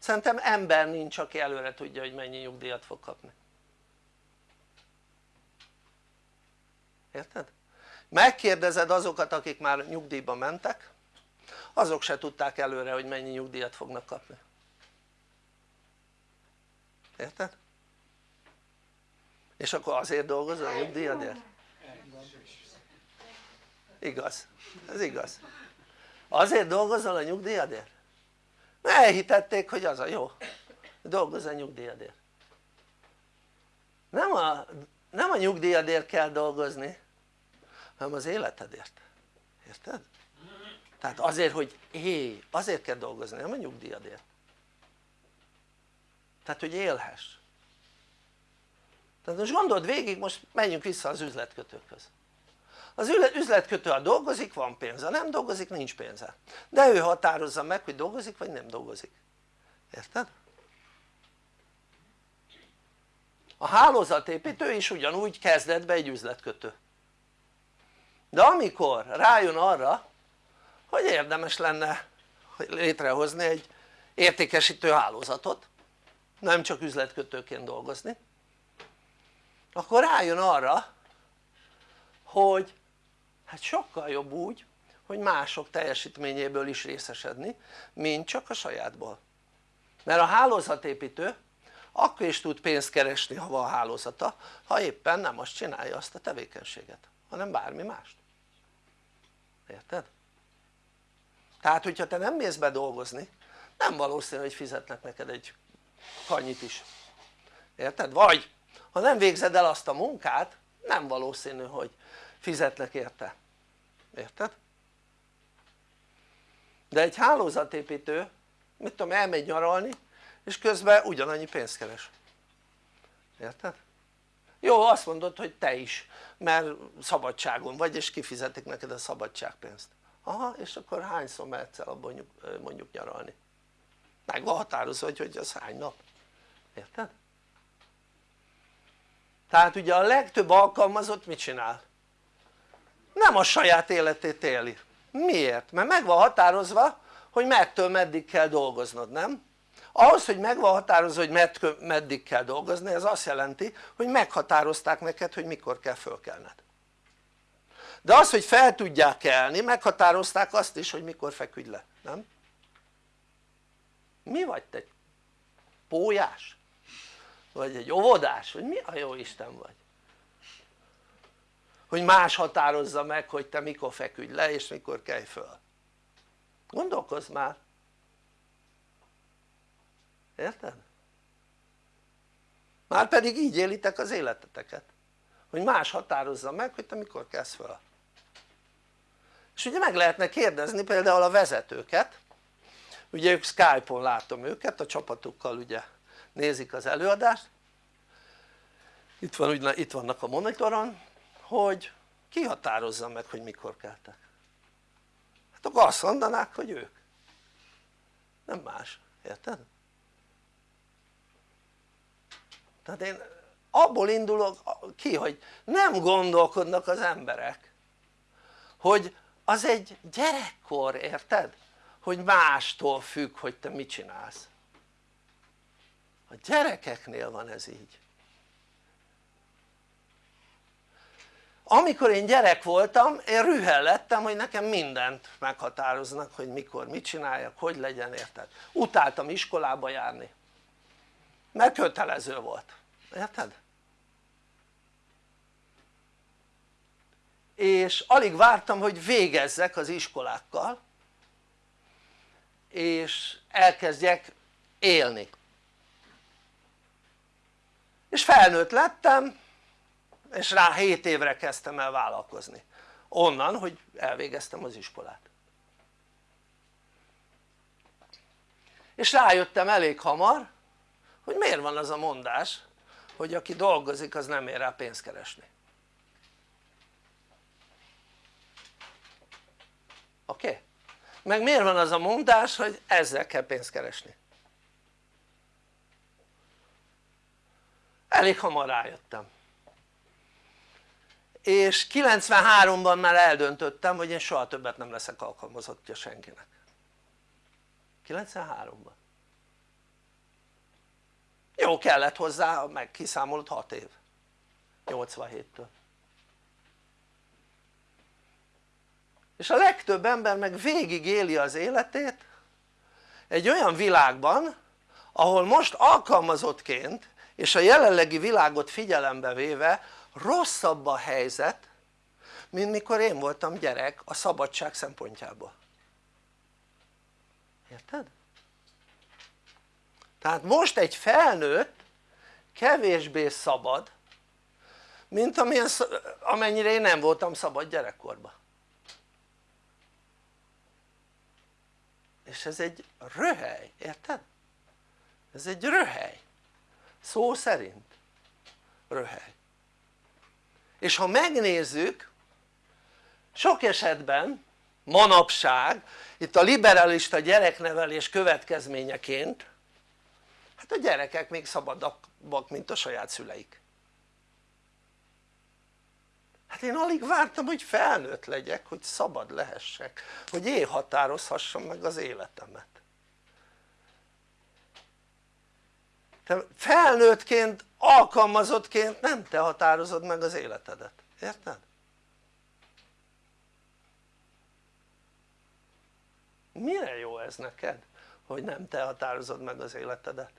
szerintem ember nincs aki előre tudja hogy mennyi nyugdíjat fog kapni érted? megkérdezed azokat akik már nyugdíjba mentek azok se tudták előre hogy mennyi nyugdíjat fognak kapni érted? és akkor azért dolgozol a nyugdíjadért? igaz, ez igaz azért dolgozol a nyugdíjadért? mert elhitették hogy az a jó dolgozz a nyugdíjadért nem a, nem a nyugdíjadért kell dolgozni hanem az életedért, érted? tehát azért hogy élj, azért kell dolgozni, nem a nyugdíjadért. Tehát hogy élhess. Tehát most gondold végig, most menjünk vissza az üzletkötőkhöz. Az üzletkötő ha dolgozik van pénze, nem dolgozik nincs pénze. De ő határozza meg hogy dolgozik vagy nem dolgozik. Érted? a hálózatépítő is ugyanúgy kezdett be egy üzletkötő de amikor rájön arra hogy érdemes lenne létrehozni egy értékesítő hálózatot nem csak üzletkötőként dolgozni akkor rájön arra hogy hát sokkal jobb úgy hogy mások teljesítményéből is részesedni mint csak a sajátból. Mert a hálózatépítő akkor is tud pénzt keresni ha van hálózata ha éppen nem azt csinálja azt a tevékenységet hanem bármi mást érted? tehát hogyha te nem mész be dolgozni nem valószínű hogy fizetnek neked egy annyit is érted? vagy ha nem végzed el azt a munkát nem valószínű hogy fizetnek érte érted? de egy hálózatépítő mit tudom elmegy nyaralni és közben ugyanannyi pénzt keres érted? Jó azt mondod hogy te is mert szabadságon vagy és kifizetik neked a szabadságpénzt aha és akkor hányszor mehetsz el abban mondjuk nyaralni meg van határozva hogy, hogy az hány nap érted? tehát ugye a legtöbb alkalmazott mit csinál? nem a saját életét éli miért? mert meg van határozva hogy mettől meddig kell dolgoznod nem? Ahhoz hogy meg határozva hogy meddig kell dolgozni ez azt jelenti hogy meghatározták neked hogy mikor kell fölkelned de az hogy fel tudják kelni meghatározták azt is hogy mikor feküdj le, nem? mi vagy te? pólyás? vagy egy óvodás? vagy mi a jó Isten vagy? hogy más határozza meg hogy te mikor feküdj le és mikor kelj föl gondolkozz már érted? már pedig így élitek az életeteket hogy más határozza meg hogy te mikor kezd föl. És ugye meg lehetne kérdezni például a vezetőket. Ugye ők Skype-on látom őket a csapatukkal ugye nézik az előadást. Itt, van, itt vannak a monitoron hogy ki határozza meg hogy mikor keltek. Hát akkor azt mondanák hogy ők. Nem más, érted? Tehát én abból indulok ki hogy nem gondolkodnak az emberek hogy az egy gyerekkor érted? hogy mástól függ hogy te mit csinálsz a gyerekeknél van ez így amikor én gyerek voltam én rühel lettem hogy nekem mindent meghatároznak hogy mikor mit csináljak, hogy legyen érted? utáltam iskolába járni mert kötelező volt, érted? és alig vártam hogy végezzek az iskolákkal és elkezdjek élni. És felnőtt lettem és rá 7 évre kezdtem el vállalkozni. Onnan hogy elvégeztem az iskolát. És rájöttem elég hamar hogy miért van az a mondás hogy aki dolgozik az nem ér rá pénzt keresni oké? Okay? meg miért van az a mondás hogy ezzel kell pénzt keresni elég hamar rájöttem és 93-ban már eldöntöttem hogy én soha többet nem leszek alkalmazottja senkinek 93-ban jó kellett hozzá meg kiszámolod 6 év. 87-től és a legtöbb ember meg végig éli az életét egy olyan világban ahol most alkalmazottként és a jelenlegi világot figyelembe véve rosszabb a helyzet mint mikor én voltam gyerek a szabadság szempontjából. Érted? Tehát most egy felnőtt kevésbé szabad mint amilyen, amennyire én nem voltam szabad gyerekkorban. És ez egy röhely, érted? ez egy röhely. Szó szerint röhely. És ha megnézzük sok esetben manapság itt a liberalista gyereknevelés következményeként hát a gyerekek még szabadabbak mint a saját szüleik hát én alig vártam hogy felnőtt legyek hogy szabad lehessek hogy én határozhassam meg az életemet te felnőttként, alkalmazottként nem te határozod meg az életedet, érted? mire jó ez neked? hogy nem te határozod meg az életedet?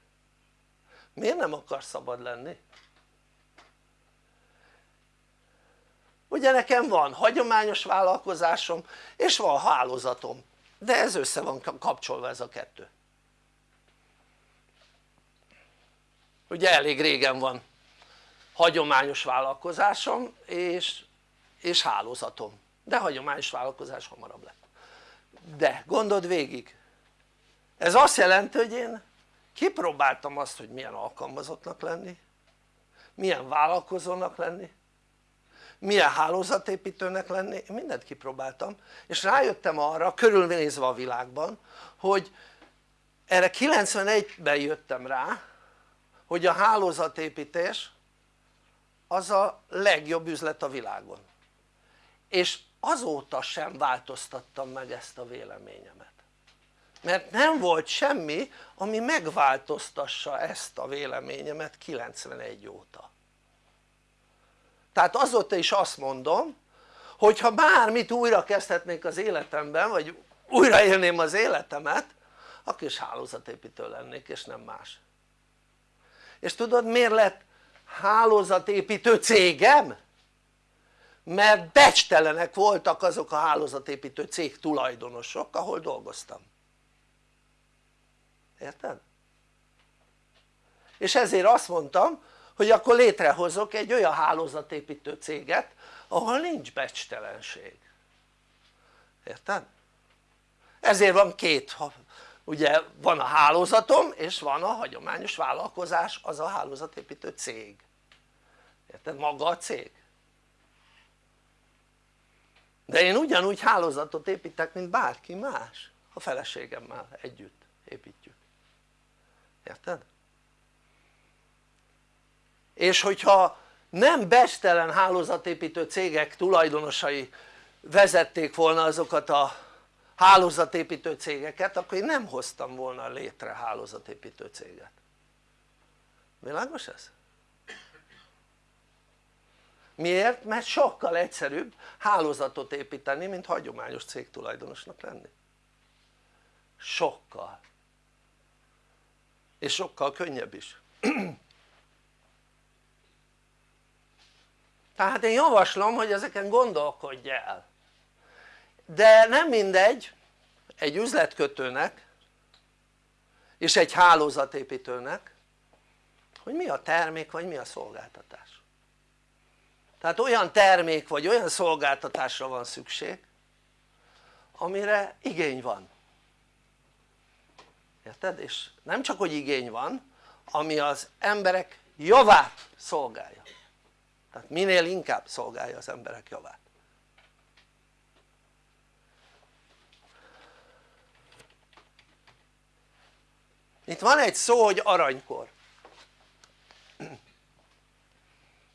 Miért nem akarsz szabad lenni? ugye nekem van hagyományos vállalkozásom és van hálózatom de ez össze van kapcsolva ez a kettő ugye elég régen van hagyományos vállalkozásom és, és hálózatom de hagyományos vállalkozás hamarabb lett de gondold végig ez azt jelenti hogy én kipróbáltam azt hogy milyen alkalmazottnak lenni milyen vállalkozónak lenni milyen hálózatépítőnek lenni, én mindent kipróbáltam és rájöttem arra körülnézve a világban hogy erre 91-ben jöttem rá hogy a hálózatépítés az a legjobb üzlet a világon. És azóta sem változtattam meg ezt a véleményemet mert nem volt semmi ami megváltoztassa ezt a véleményemet 91 óta. Tehát azóta is azt mondom hogyha bármit újra kezdhetnék az életemben vagy újraélném az életemet akkor is hálózatépítő lennék és nem más. És tudod miért lett hálózatépítő cégem? mert becstelenek voltak azok a hálózatépítő cég tulajdonosok ahol dolgoztam érted? és ezért azt mondtam hogy akkor létrehozok egy olyan hálózatépítő céget ahol nincs becstelenség érted? ezért van két ugye van a hálózatom és van a hagyományos vállalkozás az a hálózatépítő cég érted? maga a cég de én ugyanúgy hálózatot építek mint bárki más a feleségemmel együtt építjük érted? és hogyha nem bestelen hálózatépítő cégek tulajdonosai vezették volna azokat a hálózatépítő cégeket akkor én nem hoztam volna létre hálózatépítő céget világos ez? miért? mert sokkal egyszerűbb hálózatot építeni mint hagyományos cégtulajdonosnak lenni sokkal és sokkal könnyebb is. Tehát én javaslom hogy ezeken gondolkodj el. De nem mindegy egy üzletkötőnek és egy hálózatépítőnek hogy mi a termék vagy mi a szolgáltatás. Tehát olyan termék vagy olyan szolgáltatásra van szükség amire igény van érted? és nem csak hogy igény van ami az emberek javát szolgálja. Tehát minél inkább szolgálja az emberek javát. Itt van egy szó hogy aranykor.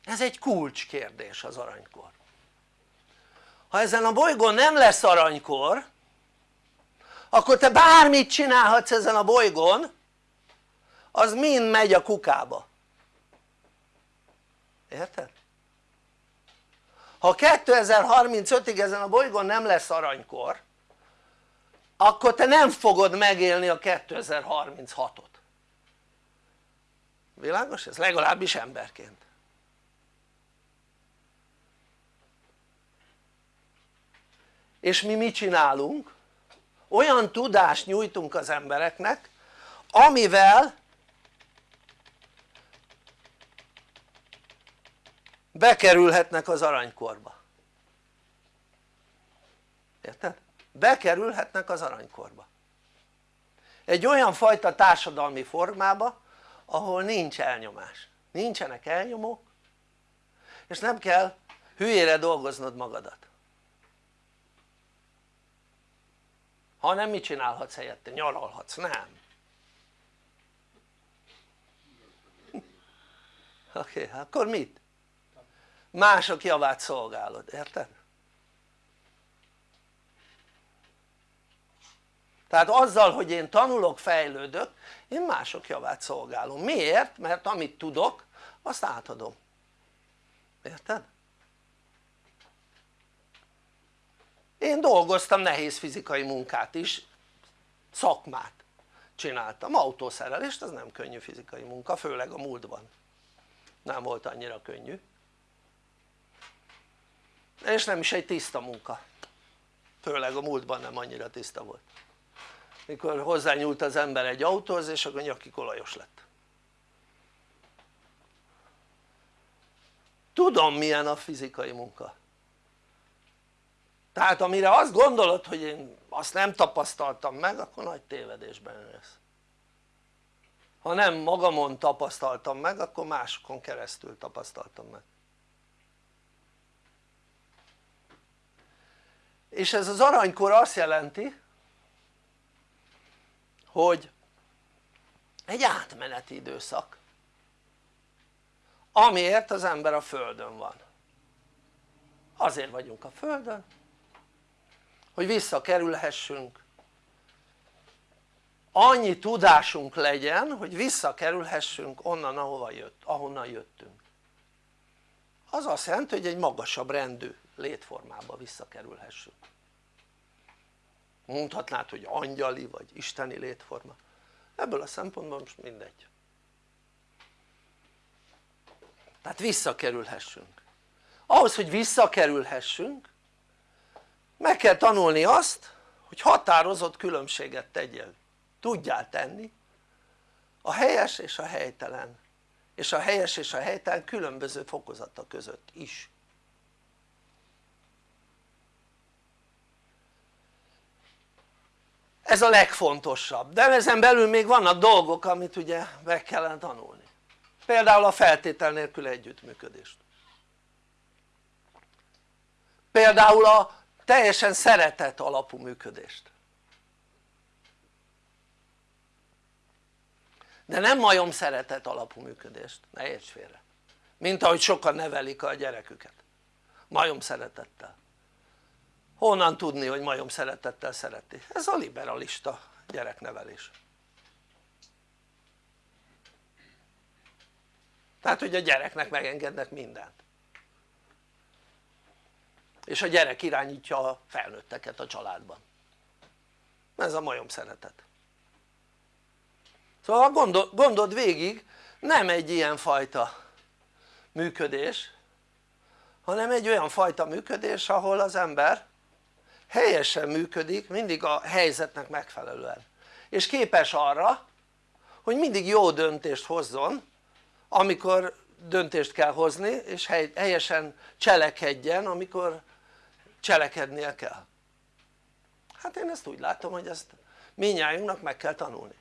Ez egy kulcskérdés az aranykor. Ha ezen a bolygón nem lesz aranykor akkor te bármit csinálhatsz ezen a bolygón az mind megy a kukába érted? ha 2035-ig ezen a bolygón nem lesz aranykor akkor te nem fogod megélni a 2036-ot világos ez? legalábbis emberként és mi mit csinálunk? Olyan tudást nyújtunk az embereknek amivel bekerülhetnek az aranykorba. Érted? bekerülhetnek az aranykorba. Egy olyan fajta társadalmi formába ahol nincs elnyomás, nincsenek elnyomók és nem kell hülyére dolgoznod magadat hanem mit csinálhatsz helyette? nyaralhatsz, nem oké, okay, akkor mit? mások javát szolgálod, érted? tehát azzal hogy én tanulok, fejlődök én mások javát szolgálom, miért? mert amit tudok azt átadom, érted? Én dolgoztam nehéz fizikai munkát is. Szakmát csináltam, autószerelést az nem könnyű fizikai munka, főleg a múltban. Nem volt annyira könnyű. És nem is egy tiszta munka. Főleg a múltban nem annyira tiszta volt. Mikor hozzányúlt az ember egy autóhoz és akkor nyakig olajos lett. Tudom milyen a fizikai munka tehát amire azt gondolod hogy én azt nem tapasztaltam meg akkor nagy tévedésben lesz ha nem magamon tapasztaltam meg akkor másokon keresztül tapasztaltam meg. És ez az aranykor azt jelenti hogy egy átmeneti időszak amiért az ember a földön van. Azért vagyunk a földön hogy visszakerülhessünk. Annyi tudásunk legyen hogy visszakerülhessünk onnan ahova jött, ahonnan jöttünk. Az azt jelenti hogy egy magasabb rendű létformába visszakerülhessünk. Mondhatnád hogy angyali vagy isteni létforma. Ebből a szempontból most mindegy. Tehát visszakerülhessünk. Ahhoz hogy visszakerülhessünk meg kell tanulni azt hogy határozott különbséget tegyél. Tudjál tenni. A helyes és a helytelen. És a helyes és a helytelen különböző fokozata között is. Ez a legfontosabb, de ezen belül még vannak dolgok amit ugye meg kellene tanulni. Például a feltétel nélkül együttműködést. Például a teljesen szeretet alapú működést. De nem majom szeretet alapú működést, ne érts félre. Mint ahogy sokan nevelik a gyereküket. Majom szeretettel. Honnan tudni hogy majom szeretettel szereti? ez a liberalista gyereknevelés. Tehát hogy a gyereknek megengednek mindent és a gyerek irányítja a felnőtteket a családban. Ez a majom szeretet. Szóval gondol, gondold végig nem egy ilyen fajta működés hanem egy olyan fajta működés ahol az ember helyesen működik mindig a helyzetnek megfelelően. És képes arra hogy mindig jó döntést hozzon amikor döntést kell hozni és helyesen cselekedjen amikor cselekednie kell. Hát én ezt úgy látom hogy ezt minnyájunknak meg kell tanulni.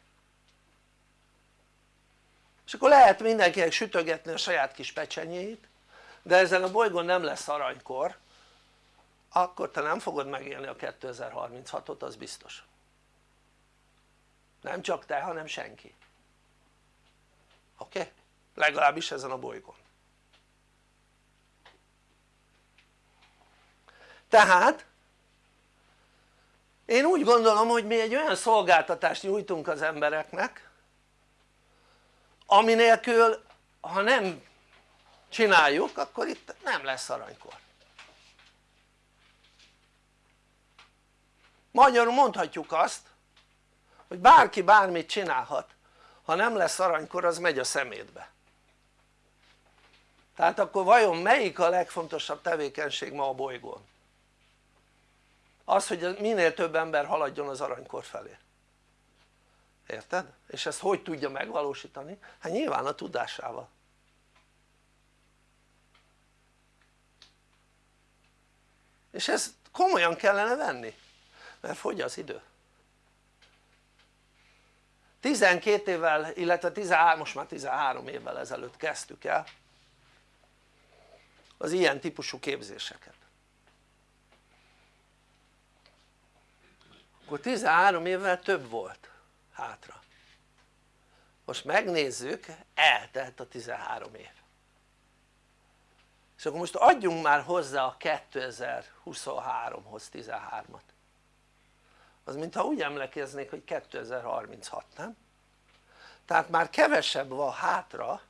És akkor lehet mindenkinek sütögetni a saját kis pecsenyét de ezen a bolygón nem lesz aranykor akkor te nem fogod megélni a 2036-ot az biztos. Nem csak te hanem senki. Oké? Legalábbis ezen a bolygón tehát én úgy gondolom hogy mi egy olyan szolgáltatást nyújtunk az embereknek ami nélkül ha nem csináljuk akkor itt nem lesz aranykor magyarul mondhatjuk azt hogy bárki bármit csinálhat ha nem lesz aranykor az megy a szemétbe tehát akkor vajon melyik a legfontosabb tevékenység ma a bolygón? Az hogy minél több ember haladjon az aranykor felé érted? és ezt hogy tudja megvalósítani? hát nyilván a tudásával és ezt komolyan kellene venni mert fogy az idő 12 évvel illetve 13, most már 13 évvel ezelőtt kezdtük el az ilyen típusú képzéseket akkor 13 évvel több volt hátra. Most megnézzük eltelt a 13 év. És akkor most adjunk már hozzá a 2023-hoz 13-at az mintha úgy emlékeznék hogy 2036 nem? tehát már kevesebb van hátra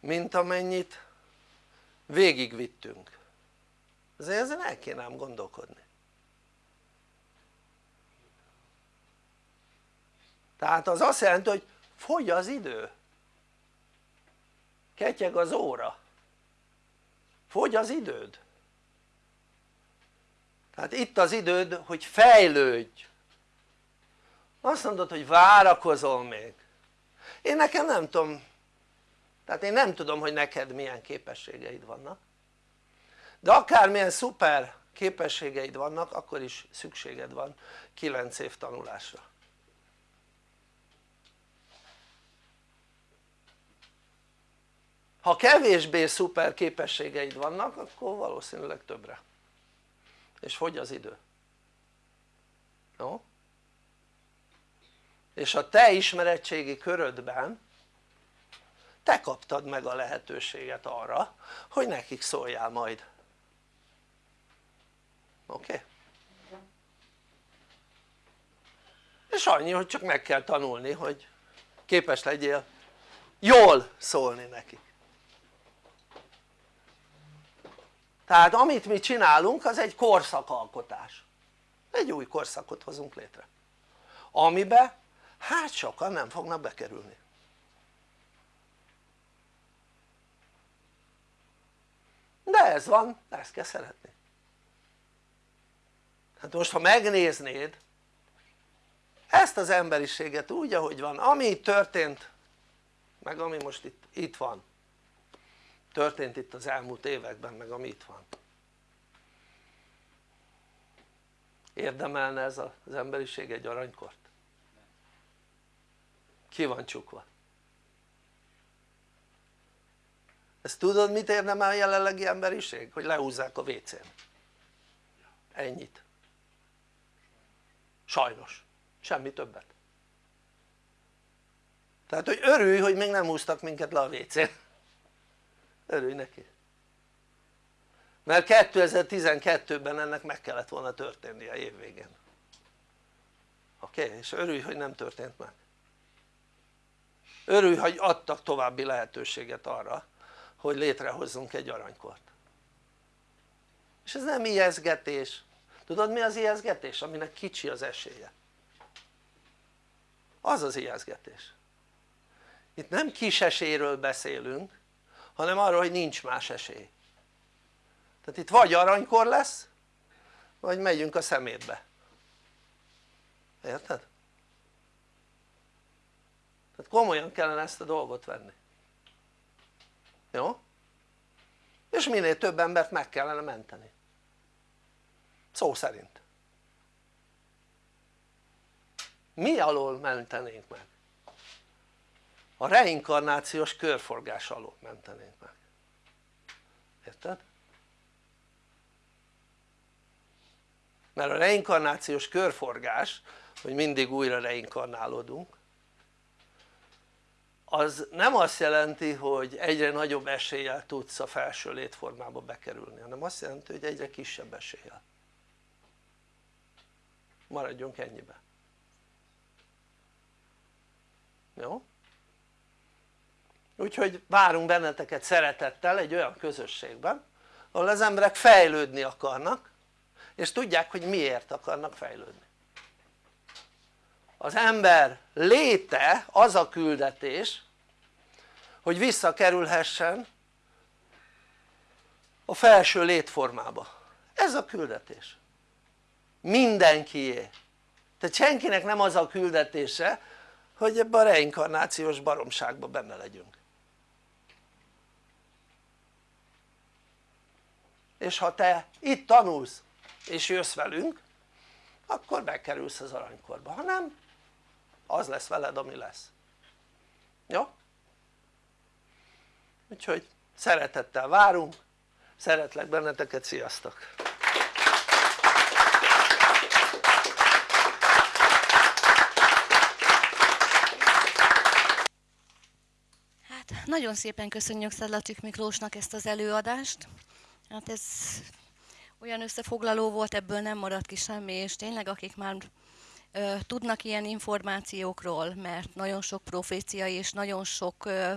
mint amennyit végigvittünk. Azért ezen el kéne ám gondolkodni tehát az azt jelenti hogy fogy az idő. Ketyeg az óra. Fogy az időd. Tehát itt az időd hogy fejlődj. Azt mondod hogy várakozol még. Én nekem nem tudom. Tehát én nem tudom hogy neked milyen képességeid vannak. De akármilyen szuper képességeid vannak akkor is szükséged van 9 év tanulásra ha kevésbé szuper képességeid vannak akkor valószínűleg többre és fogy az idő jó? és a te ismerettségi körödben te kaptad meg a lehetőséget arra hogy nekik szóljál majd oké? Okay? és annyi hogy csak meg kell tanulni hogy képes legyél jól szólni nekik tehát amit mi csinálunk az egy korszakalkotás. Egy új korszakot hozunk létre. Amibe hát sokan nem fognak bekerülni. De ez van, ezt kell szeretni. Hát most ha megnéznéd ezt az emberiséget úgy ahogy van, ami itt történt meg ami most itt, itt van történt itt az elmúlt években meg ami itt van. Érdemelne ez az emberiség egy aranykort? ki van csukva? Ezt tudod mit érdemel a jelenlegi emberiség? hogy lehúzzák a WC-n ennyit. Sajnos, semmi többet. Tehát hogy örülj hogy még nem húztak minket le a WC-n örülj neki mert 2012-ben ennek meg kellett volna történnie évvégén oké? Okay? és örülj hogy nem történt meg örülj hogy adtak további lehetőséget arra hogy létrehozzunk egy aranykort és ez nem ijeszgetés tudod mi az ijeszgetés? aminek kicsi az esélye az az ijeszgetés itt nem kis esélyről beszélünk hanem arról hogy nincs más esély tehát itt vagy aranykor lesz vagy megyünk a szemétbe érted? tehát komolyan kellene ezt a dolgot venni jó? és minél több embert meg kellene menteni szó szerint mi alól mentenénk meg? A reinkarnációs körforgás alól mentenénk meg érted? mert a reinkarnációs körforgás hogy mindig újra reinkarnálódunk az nem azt jelenti hogy egyre nagyobb eséllyel tudsz a felső létformába bekerülni hanem azt jelenti hogy egyre kisebb eséllyel maradjunk ennyibe jó? Úgyhogy várunk benneteket szeretettel egy olyan közösségben ahol az emberek fejlődni akarnak és tudják hogy miért akarnak fejlődni. Az ember léte az a küldetés hogy visszakerülhessen a felső létformába. Ez a küldetés. Mindenkié. Tehát senkinek nem az a küldetése hogy ebbe a reinkarnációs baromságba benne legyünk és ha te itt tanulsz és jössz velünk akkor bekerülsz az aranykorba, ha nem az lesz veled ami lesz jó? úgyhogy szeretettel várunk szeretlek benneteket, sziasztok! Hát nagyon szépen köszönjük Szedlacsik Miklósnak ezt az előadást. Hát ez olyan összefoglaló volt, ebből nem maradt ki semmi, és tényleg akik már ö, tudnak ilyen információkról, mert nagyon sok profécia és nagyon sok ö,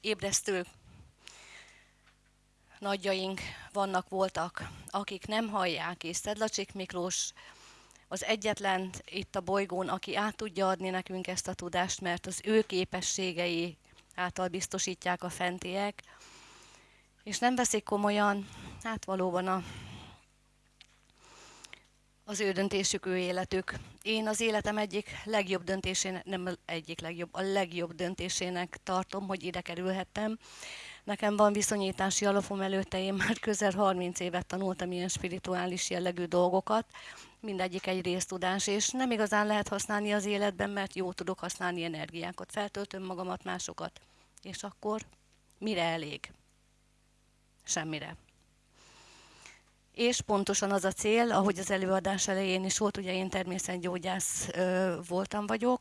ébresztő nagyjaink vannak, voltak, akik nem hallják, és Szedlacsik Miklós az egyetlen itt a bolygón, aki át tudja adni nekünk ezt a tudást, mert az ő képességei által biztosítják a fentiek, és nem veszik komolyan, hát valóban a, az ő döntésük, ő életük. Én az életem egyik legjobb döntésének, nem egyik legjobb, a legjobb döntésének tartom, hogy ide kerülhettem. Nekem van viszonyítási alapom előtte, én már közel 30 évet tanultam ilyen spirituális jellegű dolgokat, mindegyik egy résztudás, és nem igazán lehet használni az életben, mert jó tudok használni energiákat, feltöltöm magamat, másokat. És akkor mire elég? Semmire. És pontosan az a cél, ahogy az előadás elején is volt, ugye én természetgyógyász voltam vagyok,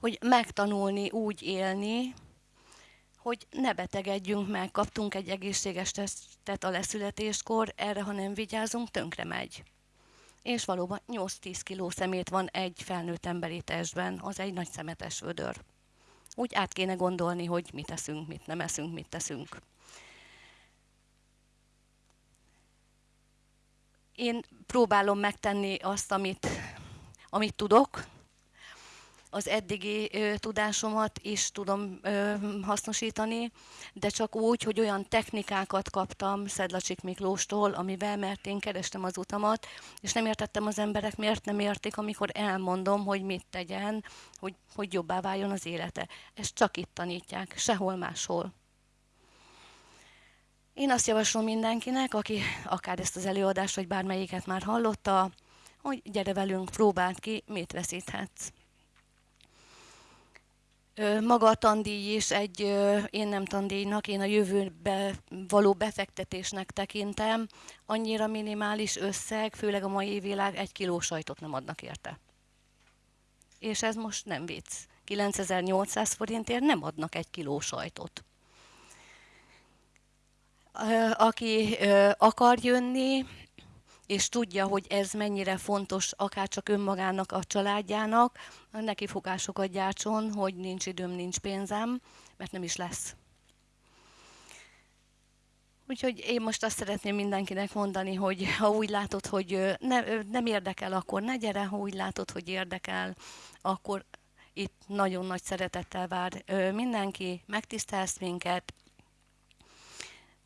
hogy megtanulni úgy élni, hogy ne betegedjünk meg, kaptunk egy egészséges testet a leszületéskor, erre ha nem vigyázunk, tönkre megy. És valóban 8-10 kiló szemét van egy felnőtt emberi testben, az egy nagy szemetes vödör. Úgy át kéne gondolni, hogy mit eszünk, mit nem eszünk, mit teszünk. Én próbálom megtenni azt, amit, amit tudok, az eddigi ö, tudásomat is tudom ö, hasznosítani, de csak úgy, hogy olyan technikákat kaptam Szedlacsik Miklóstól, amivel, mert én kerestem az utamat, és nem értettem az emberek, miért nem értik, amikor elmondom, hogy mit tegyen, hogy, hogy jobbá váljon az élete. Ezt csak itt tanítják, sehol máshol. Én azt javaslom mindenkinek, aki akár ezt az előadást, vagy bármelyiket már hallotta, hogy gyere velünk, próbáld ki, mit veszíthetsz. Maga a tandíj is egy, én nem tandíjnak, én a jövőbe való befektetésnek tekintem. Annyira minimális összeg, főleg a mai világ, egy kiló sajtot nem adnak érte. És ez most nem vicc. 9800 forintért nem adnak egy kiló sajtot. Aki akar jönni, és tudja, hogy ez mennyire fontos, akár csak önmagának, a családjának, neki fogásokat gyártson, hogy nincs időm, nincs pénzem, mert nem is lesz. Úgyhogy én most azt szeretném mindenkinek mondani, hogy ha úgy látod, hogy ne, nem érdekel, akkor ne gyere, ha úgy látod, hogy érdekel, akkor itt nagyon nagy szeretettel vár mindenki, megtisztelsz minket,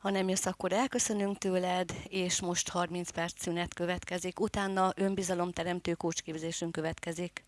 ha nem jössz, akkor elköszönünk tőled, és most 30 perc szünet következik. Utána önbizalomteremtő kócsképzésünk következik.